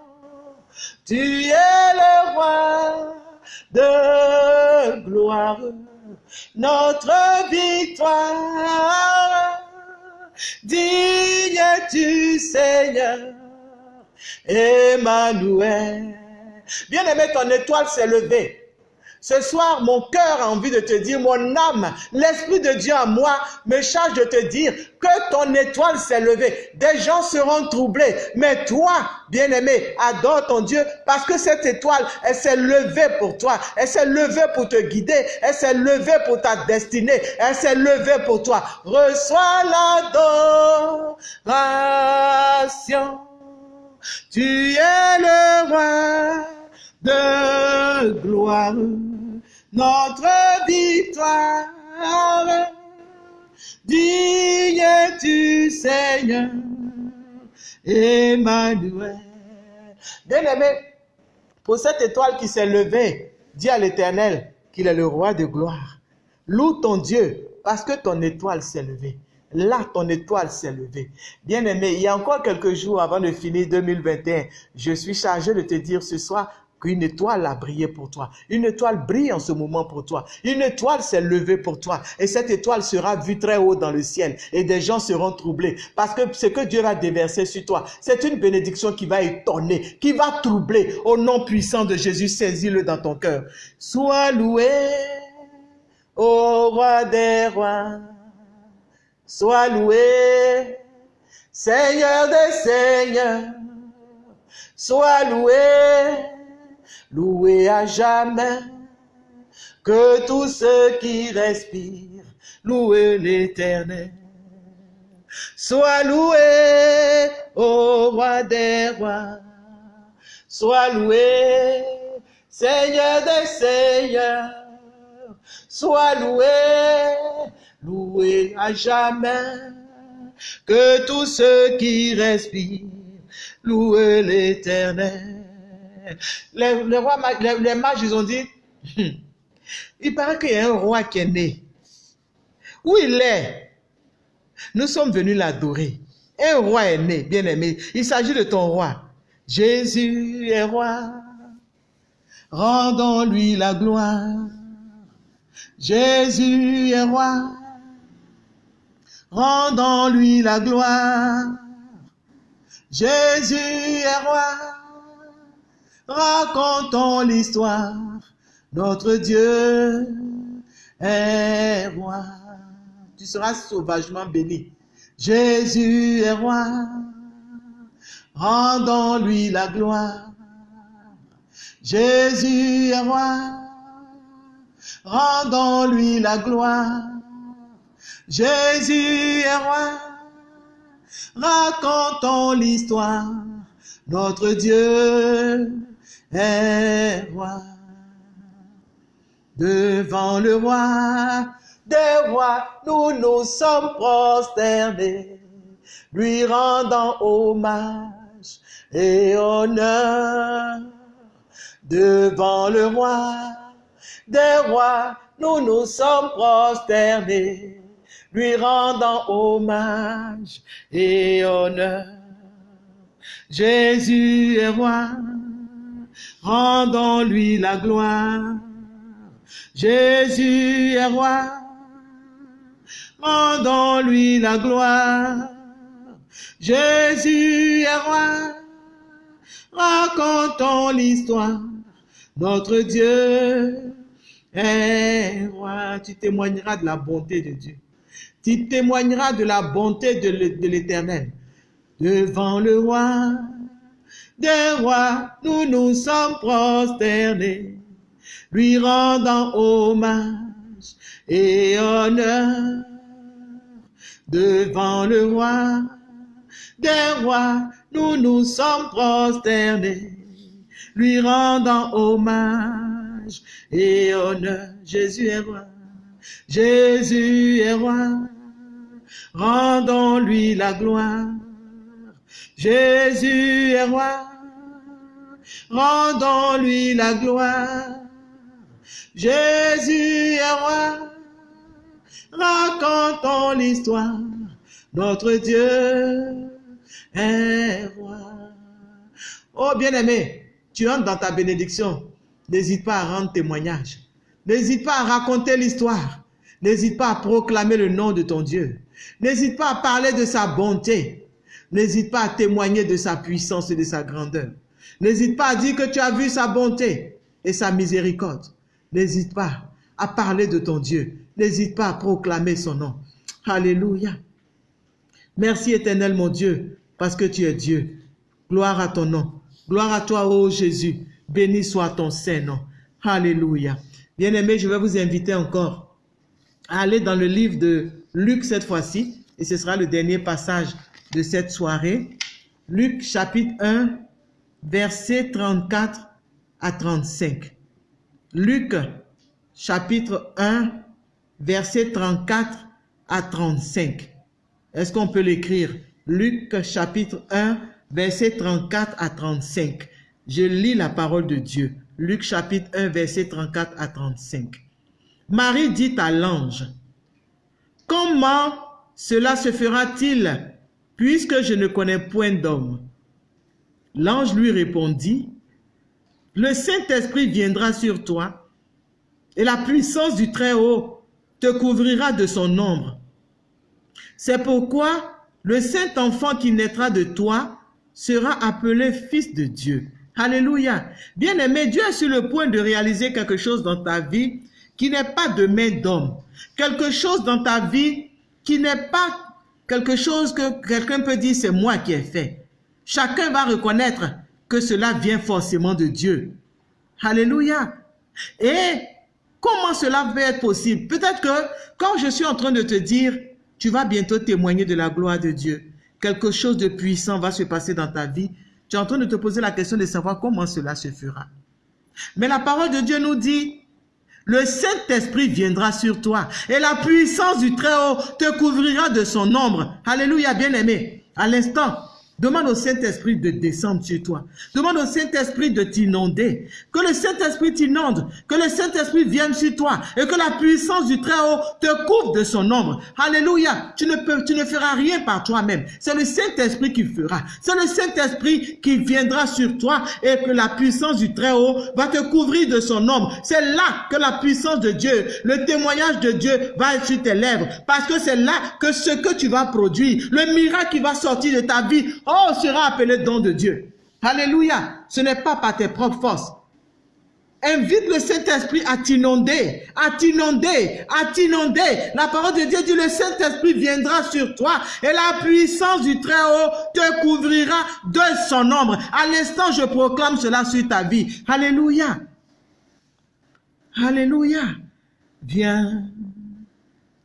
Tu es le roi de gloire. Notre victoire Digne tu Seigneur, Emmanuel. Bien-aimé, ton étoile s'est levée. Ce soir, mon cœur a envie de te dire, mon âme, l'Esprit de Dieu en moi me charge de te dire que ton étoile s'est levée. Des gens seront troublés, mais toi, bien-aimé, adore ton Dieu parce que cette étoile, elle s'est levée pour toi. Elle s'est levée pour te guider. Elle s'est levée pour ta destinée. Elle s'est levée pour toi. Reçois l'adoration. Tu es le roi de gloire notre victoire. Digne tu Seigneur, Emmanuel. Bien-aimé, pour cette étoile qui s'est levée, dis à l'Éternel qu'il est le roi de gloire. Loue ton Dieu parce que ton étoile s'est levée. Là, ton étoile s'est levée. Bien-aimé, il y a encore quelques jours avant de finir 2021, je suis chargé de te dire ce soir, qu'une étoile a brillé pour toi. Une étoile brille en ce moment pour toi. Une étoile s'est levée pour toi. Et cette étoile sera vue très haut dans le ciel. Et des gens seront troublés. Parce que ce que Dieu va déverser sur toi, c'est une bénédiction qui va étonner, qui va troubler. Au nom puissant de Jésus, saisis-le dans ton cœur. Sois loué, ô roi des rois. Sois loué, Seigneur des seigneurs. Sois loué, loué à jamais, que tous ceux qui respirent louent l'éternel. Sois loué, ô roi des rois, sois loué, Seigneur des seigneurs, sois loué, loué à jamais, que tous ceux qui respirent louent l'éternel. Les, les, rois, les, mages, ils ont dit, Hum, il paraît qu'il y a un roi qui est né. Où il est? Nous sommes venus l'adorer. Un roi est né, bien aimé. Il s'agit de ton roi. Jésus est roi. Rendons-lui la gloire. Jésus est roi. Rendons-lui la gloire. Jésus est roi. Racontons l'histoire. Notre Dieu est roi. Tu seras sauvagement béni. Jésus est roi. Rendons-lui la gloire. Jésus est roi. Rendons-lui la gloire. Jésus est roi. Racontons l'histoire. Notre Dieu est roi. Devant le roi des rois, nous nous sommes prosternés, lui rendant hommage et honneur. Devant le roi des rois, nous nous sommes prosternés, lui rendant hommage et honneur. Jésus est roi, rendons-lui la gloire. Jésus est roi, rendons-lui la gloire. Jésus est roi, racontons l'histoire. Notre Dieu est roi. Tu témoigneras de la bonté de Dieu. Tu témoigneras de la bonté de l'Éternel. Devant le roi des rois, nous nous sommes prosternés lui rendant hommage et honneur devant le roi des rois, nous nous sommes prosternés, lui rendant hommage et honneur. Jésus est roi, Jésus est roi, rendons-lui la gloire. Jésus est roi, rendons-lui la gloire. Jésus est roi, racontons l'histoire, notre Dieu est roi. Oh bien-aimé, tu entres dans ta bénédiction, n'hésite pas à rendre témoignage, n'hésite pas à raconter l'histoire, n'hésite pas à proclamer le nom de ton Dieu, n'hésite pas à parler de sa bonté, n'hésite pas à témoigner de sa puissance et de sa grandeur, n'hésite pas à dire que tu as vu sa bonté et sa miséricorde. N'hésite pas à parler de ton Dieu. N'hésite pas à proclamer son nom. Alléluia. Merci éternel mon Dieu, parce que tu es Dieu. Gloire à ton nom. Gloire à toi, ô Jésus. Béni soit ton saint nom. Alléluia. Bien-aimés, je vais vous inviter encore à aller dans le livre de Luc cette fois-ci. Et ce sera le dernier passage de cette soirée. Luc chapitre 1, versets 34 à 35. Luc chapitre 1, versets 34 à 35. Est-ce qu'on peut l'écrire? Luc chapitre 1, verset 34 à 35. Je lis la parole de Dieu. Luc chapitre 1, verset 34 à 35. Marie dit à l'ange, Comment cela se fera-t-il puisque je ne connais point d'homme? L'ange lui répondit, Le Saint-Esprit viendra sur toi et la puissance du Très-Haut te couvrira de son ombre. C'est pourquoi le saint enfant qui naîtra de toi sera appelé fils de Dieu. Alléluia. Bien-aimé, Dieu est sur le point de réaliser quelque chose dans ta vie qui n'est pas de main d'homme. Quelque chose dans ta vie qui n'est pas quelque chose que quelqu'un peut dire c'est moi qui ai fait. Chacun va reconnaître que cela vient forcément de Dieu. Alléluia. Et comment cela va être possible? Peut-être que quand je suis en train de te dire, tu vas bientôt témoigner de la gloire de Dieu. Quelque chose de puissant va se passer dans ta vie. Tu es en train de te poser la question de savoir comment cela se fera. Mais la parole de Dieu nous dit, le Saint-Esprit viendra sur toi et la puissance du Très-Haut te couvrira de son ombre. Alléluia, bien-aimé. À l'instant, Demande au Saint-Esprit de descendre sur toi. Demande au Saint-Esprit de t'inonder. Que le Saint-Esprit t'inonde. Que le Saint-Esprit vienne sur toi. Et que la puissance du Très-Haut te couvre de son ombre. Alléluia. Tu ne, tu ne feras rien par toi-même. C'est le Saint-Esprit qui fera. C'est le Saint-Esprit qui viendra sur toi et que la puissance du Très-Haut va te couvrir de son ombre. C'est là que la puissance de Dieu, le témoignage de Dieu va être sur tes lèvres. Parce que c'est là que ce que tu vas produire, le miracle qui va sortir de ta vie, Oh, sera appelé don de Dieu. Alléluia. Ce n'est pas par tes propres forces. Invite le Saint-Esprit à t'inonder, à t'inonder, à t'inonder. La parole de Dieu dit, le Saint-Esprit viendra sur toi et la puissance du Très-Haut te couvrira de son ombre. À l'instant, je proclame cela sur ta vie. Alléluia. Alléluia. Viens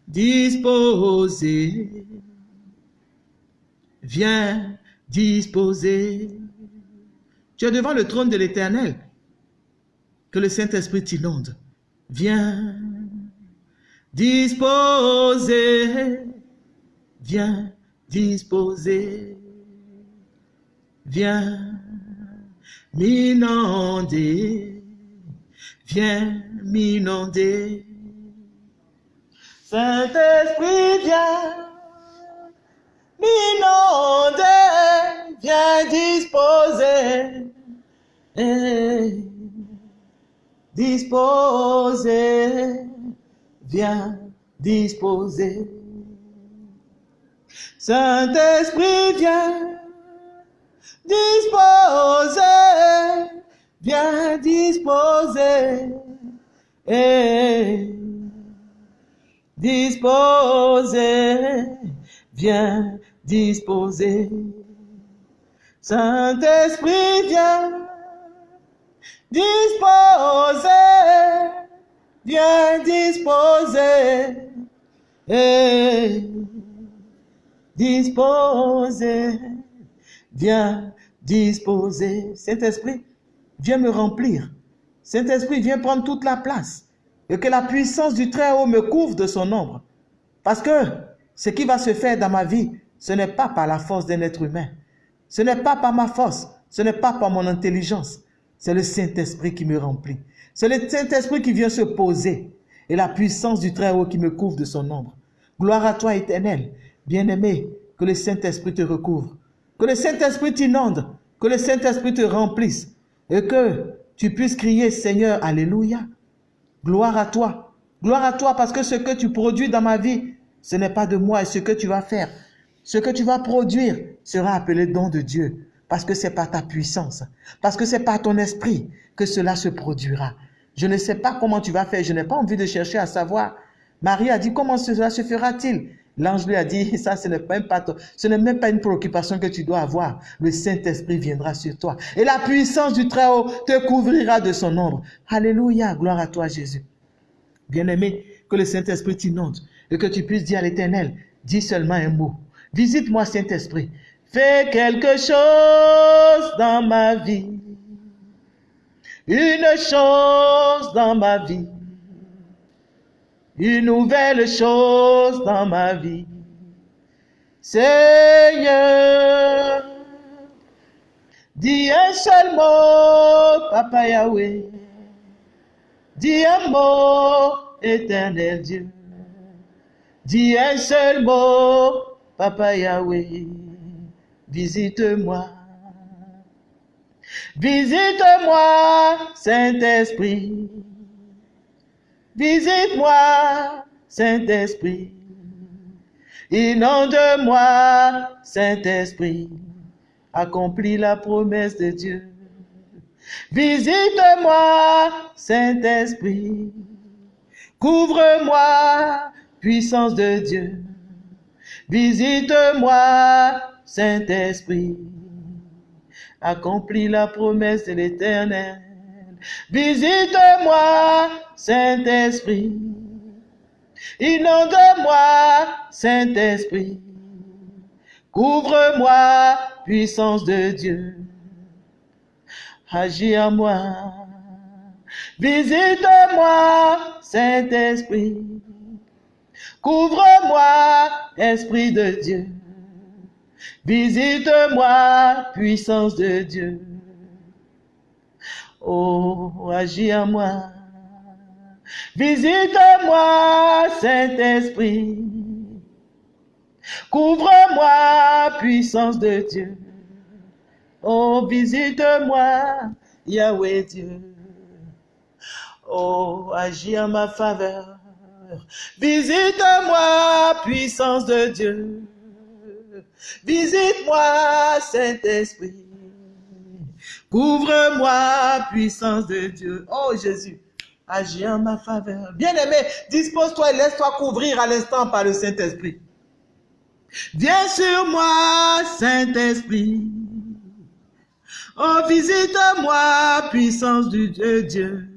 disposer. Viens disposé. Tu es devant le trône de l'Éternel. Que le Saint-Esprit t'inonde. Viens disposer. Viens disposer. Viens m'inonder. Viens m'inonder. Saint-Esprit, viens m'inonder, viens disposer, disposer, viens disposer. Saint-Esprit, viens disposer, viens disposer, eh, disposer, viens disposer. Saint-Esprit, viens disposer, viens disposer, et disposer, viens disposer. Saint-Esprit, viens me remplir. Saint-Esprit, viens prendre toute la place. Et que la puissance du Très-Haut me couvre de son ombre. Parce que ce qui va se faire dans ma vie, ce n'est pas par la force d'un être humain. Ce n'est pas par ma force. Ce n'est pas par mon intelligence. C'est le Saint-Esprit qui me remplit. C'est le Saint-Esprit qui vient se poser. Et la puissance du Très-Haut qui me couvre de son ombre. Gloire à toi, éternel. Bien-aimé, que le Saint-Esprit te recouvre. Que le Saint-Esprit t'inonde. Que le Saint-Esprit te remplisse. Et que tu puisses crier, Seigneur, Alléluia. Gloire à toi. Gloire à toi parce que ce que tu produis dans ma vie, ce n'est pas de moi et ce que tu vas faire. Ce que tu vas produire sera appelé don de Dieu. Parce que c'est par ta puissance. Parce que c'est par ton esprit que cela se produira. Je ne sais pas comment tu vas faire. Je n'ai pas envie de chercher à savoir. Marie a dit, comment cela se fera-t-il? L'ange lui a dit, ça, ce n'est même pas, ce n'est même pas une préoccupation que tu dois avoir. Le Saint-Esprit viendra sur toi. Et la puissance du Très-Haut te couvrira de son ombre. Alléluia, gloire à toi, Jésus. Bien-aimé, que le Saint-Esprit t'inonde et que tu puisses dire à l'Éternel, dis seulement un mot. Visite-moi, Saint-Esprit. Fais quelque chose dans ma vie. Une chose dans ma vie. une nouvelle chose dans ma vie. Seigneur, dis un seul mot, Papa Yahweh. Dis un mot, éternel Dieu. Dis un seul mot, Papa Yahweh. Visite-moi. Visite-moi, Saint-Esprit. Visite-moi, Saint-Esprit. Inonde-moi, Saint-Esprit. Accomplis la promesse de Dieu. Visite-moi, Saint-Esprit. Couvre-moi, puissance de Dieu. Visite-moi, Saint-Esprit. Accomplis la promesse de l'Éternel. Visite-moi, Saint-Esprit. Inonde-moi, Saint-Esprit. Couvre-moi, puissance de Dieu. Agis à moi. Visite-moi, Saint-Esprit. Couvre-moi, Esprit de Dieu. Visite-moi, puissance de Dieu. Oh, agis à moi. Visite-moi, Saint-Esprit. Couvre-moi, puissance de Dieu. Oh, visite-moi, Yahweh Dieu. Oh, agis en ma faveur. Visite-moi, puissance de Dieu. Visite-moi, Saint-Esprit. Couvre-moi, puissance de Dieu. Oh Jésus, agis en ma faveur. Bien-aimé, dispose-toi et laisse-toi couvrir à l'instant par le Saint-Esprit. Viens sur moi, Saint-Esprit. Oh, visite-moi, puissance du Dieu, Dieu.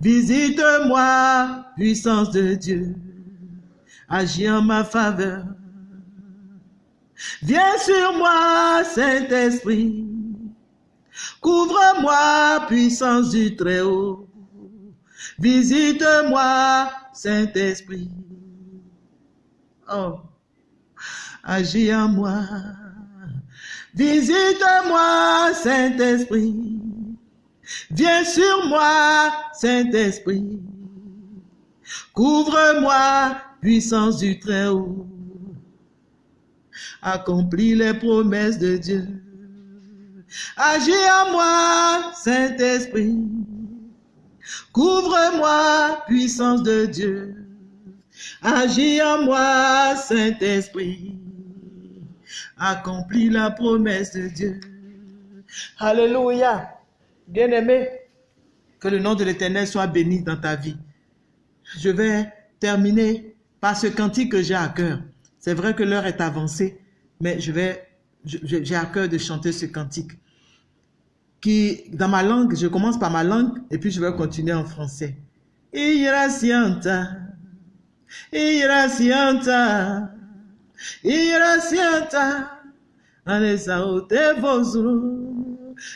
Visite-moi, puissance de Dieu. Agis en ma faveur. Viens sur moi, Saint-Esprit. Couvre-moi, puissance du Très-Haut. Visite-moi, Saint-Esprit. Oh, agis en moi. Visite-moi, Saint-Esprit. Viens sur moi, Saint-Esprit. Couvre-moi, puissance du Très-Haut. Accomplis les promesses de Dieu. Agis en moi, Saint-Esprit. Couvre-moi, puissance de Dieu. Agis en moi, Saint-Esprit. Accomplis la promesse de Dieu. Alléluia. Bien-aimé, que le nom de l'Éternel soit béni dans ta vie. Je vais terminer par ce cantique que j'ai à cœur. C'est vrai que l'heure est avancée, mais je vais, j'ai à cœur de chanter ce cantique. Qui, dans ma langue, je commence par ma langue et puis je vais continuer en français. Iracianta,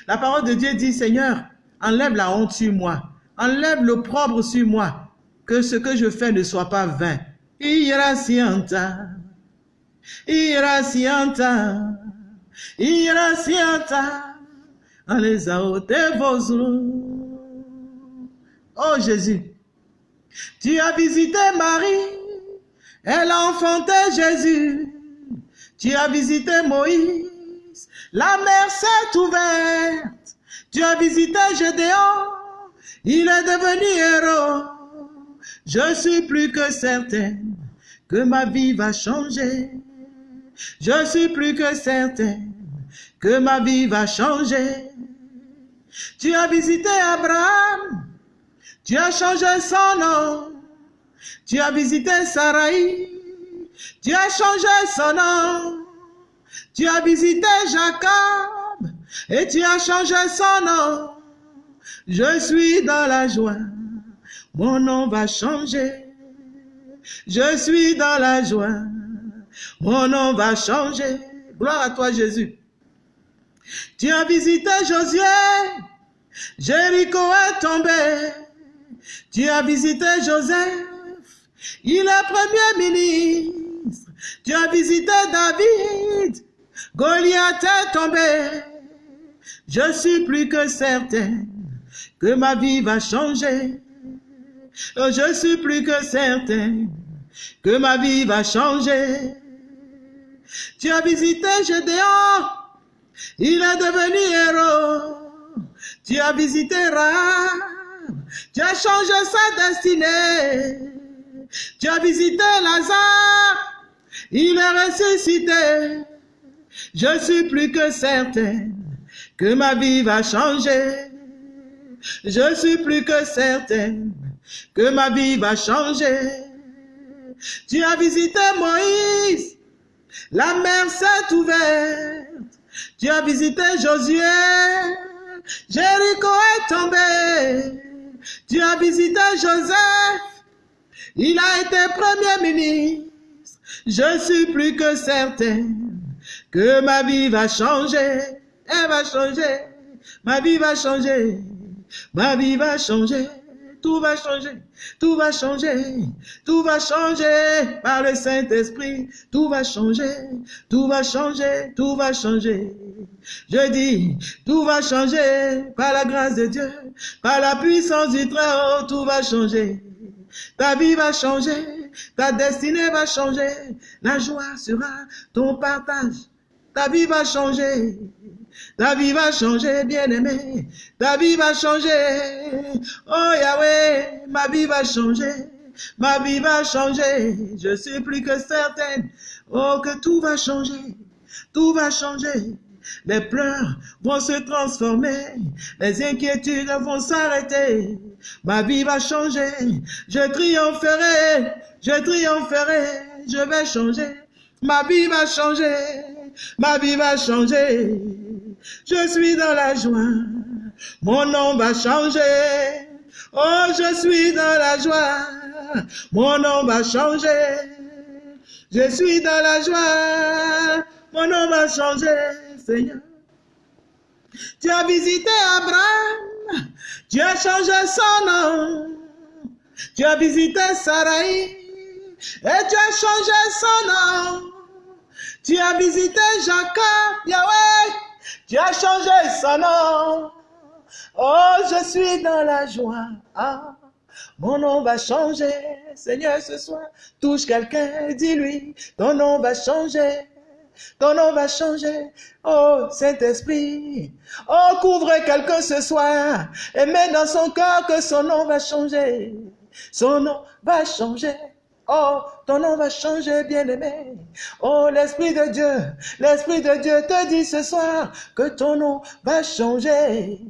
la parole de Dieu dit, Seigneur, enlève la honte sur moi, enlève l'opprobre sur moi, que ce que je fais ne soit pas vain. Iracianta, iracianta, iracianta, Oh Jésus, tu as visité Marie, elle a enfanté Jésus. Tu as visité Moïse, la mer s'est ouverte. Tu as visité Gédéon, il est devenu héros. Je suis plus que certaine que ma vie va changer. Je suis plus que certaine que ma vie va changer. Tu as visité Abraham, tu as changé son nom. Tu as visité Sarai, tu as changé son nom. Tu as visité Jacob et tu as changé son nom. Je suis dans la joie, mon nom va changer. Je suis dans la joie, mon nom va changer. Gloire à toi Jésus. Tu as visité Josué, Jéricho est tombé. Tu as visité Joseph, il est premier ministre. Tu as visité David, Goliath est tombé. Je suis plus que certain que ma vie va changer. Je suis plus que certain que ma vie va changer. Tu as visité Gédéon, il est devenu héros. Tu as visité Rahab, tu as changé sa destinée. Tu as visité Lazare, il est ressuscité. Je suis plus que certain que ma vie va changer. Je suis plus que certain que ma vie va changer. Tu as visité Moïse, la mer s'est ouverte. Tu as visité Josué, Jéricho est tombé. Tu as visité Joseph, il a été premier ministre. Je suis plus que certain que ma vie va changer. Elle va changer. Ma vie va changer. Ma vie va changer. Tout va changer. Tout va changer. Tout va changer par le Saint-Esprit. Tout va changer. Tout va changer. Tout va changer. Je dis, tout va changer par la grâce de Dieu, par la puissance du Très-Haut, tout va changer. Ta vie va changer, ta destinée va changer, la joie sera ton partage. Ta vie va changer, ta vie va changer, bien-aimé, ta vie va changer. Oh Yahweh, ma vie va changer, ma vie va changer. Je suis plus que certaine, oh que tout va changer, tout va changer. Les pleurs vont se transformer, les inquiétudes vont s'arrêter. Ma vie va changer, je triompherai, je triompherai, je vais changer. Ma vie va changer, ma vie va changer. Je suis dans la joie, mon nom va changer. Oh, je suis dans la joie, mon nom va changer. Je suis dans la joie, mon nom va changer, Seigneur. Tu as visité Abraham, tu as changé son nom. Tu as visité Sarai et tu as changé son nom. Tu as visité Jacob, Yahweh, tu as changé son nom. Oh, je suis dans la joie. Ah, mon nom va changer. Seigneur, ce soir, touche quelqu'un, dis-lui, ton nom va changer. Ton nom va changer. Oh, Saint-Esprit. Oh, couvre quelqu'un ce soir et mets dans son cœur que son nom va changer. Son nom va changer. Oh, ton nom va changer, bien-aimé. Oh, l'Esprit de Dieu, l'Esprit de Dieu te dit ce soir que ton nom va changer.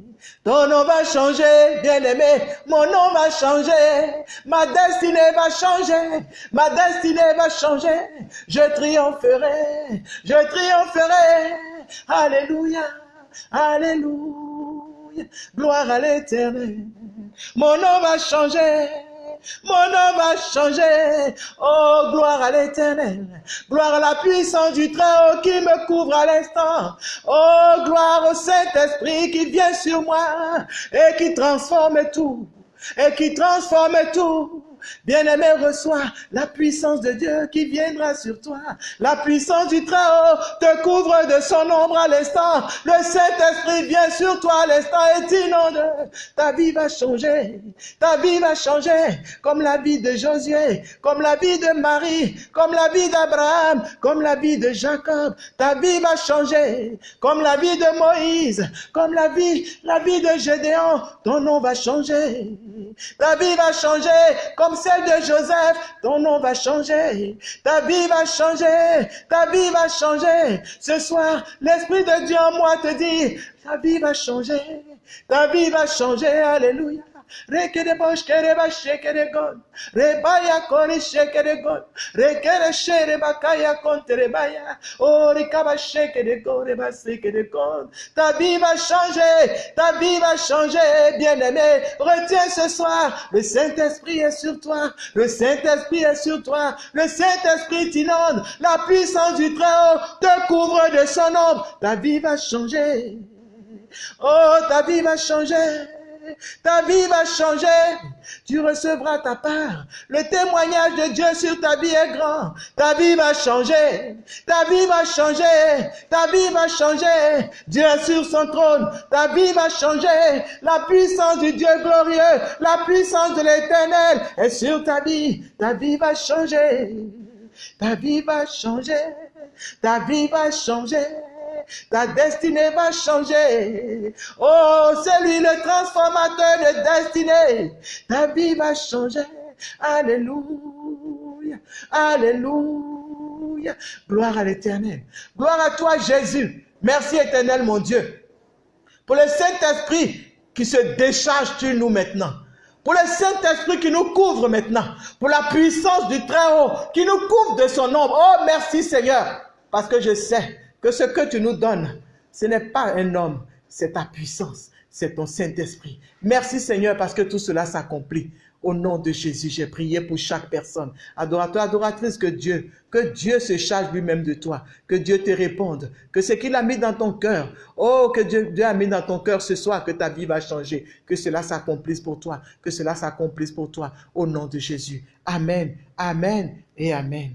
Ton nom va changer, bien-aimé. Mon nom va changer. Ma destinée va changer. Ma destinée va changer. Je triompherai. Je triompherai. Alléluia. Alléluia. Gloire à l'éternel. Mon nom va changer. Mon nom va changer. Oh, gloire à l'éternel. Gloire à la puissance du Très-Haut qui me couvre à l'instant. Oh, gloire au Saint-Esprit qui vient sur moi et qui transforme tout. Et qui transforme tout. Bien-aimé, reçois la puissance de Dieu qui viendra sur toi. La puissance du Très-Haut te couvre de son ombre à l'instant. Le Saint-Esprit vient sur toi à l'instant et t'inonde. Ta vie va changer. Ta vie va changer comme la vie de Josué, comme la vie de Marie, comme la vie d'Abraham, comme la vie de Jacob. Ta vie va changer comme la vie de Moïse, comme la vie, la vie de Gédéon. Ton nom va changer. Ta vie va changer comme celle de Joseph. Ton nom va changer. Ta vie va changer. Ta vie va changer. Ce soir, l'Esprit de Dieu en moi te dit, ta vie va changer. Ta vie va changer. Alléluia. Ta vie va changer. Ta vie va changer, bien-aimé. Retiens ce soir. Le Saint-Esprit est sur toi. Le Saint-Esprit est sur toi. Le Saint-Esprit t'inonde. La puissance du Très-Haut te couvre de son ombre. Ta vie va changer. Oh, ta vie va changer. Ta vie va changer. Tu recevras ta part. Le témoignage de Dieu sur ta vie est grand. Ta vie va changer. Ta vie va changer. Ta vie va changer. Dieu est sur son trône. Ta vie va changer. La puissance du Dieu glorieux, la puissance de l'éternel est sur ta vie. Ta vie va changer. Ta vie va changer. Ta vie va changer. Ta destinée va changer. Oh, c'est lui le transformateur de destinée. Ta vie va changer. Alléluia. Alléluia. Gloire à l'éternel. Gloire à toi, Jésus. Merci éternel, mon Dieu. Pour le Saint-Esprit qui se décharge sur nous maintenant. Pour le Saint-Esprit qui nous couvre maintenant. Pour la puissance du Très-Haut qui nous couvre de son ombre. Oh, merci Seigneur. Parce que je sais que ce que tu nous donnes, ce n'est pas un homme, c'est ta puissance, c'est ton Saint-Esprit. Merci Seigneur parce que tout cela s'accomplit. Au nom de Jésus, j'ai prié pour chaque personne. Adorateur, adoratrice, que Dieu, que Dieu se charge lui-même de toi. Que Dieu te réponde. Que ce qu'il a mis dans ton cœur, oh, que Dieu, Dieu a mis dans ton cœur ce soir, que ta vie va changer. Que cela s'accomplisse pour toi. Que cela s'accomplisse pour toi. Au nom de Jésus. Amen, Amen et Amen.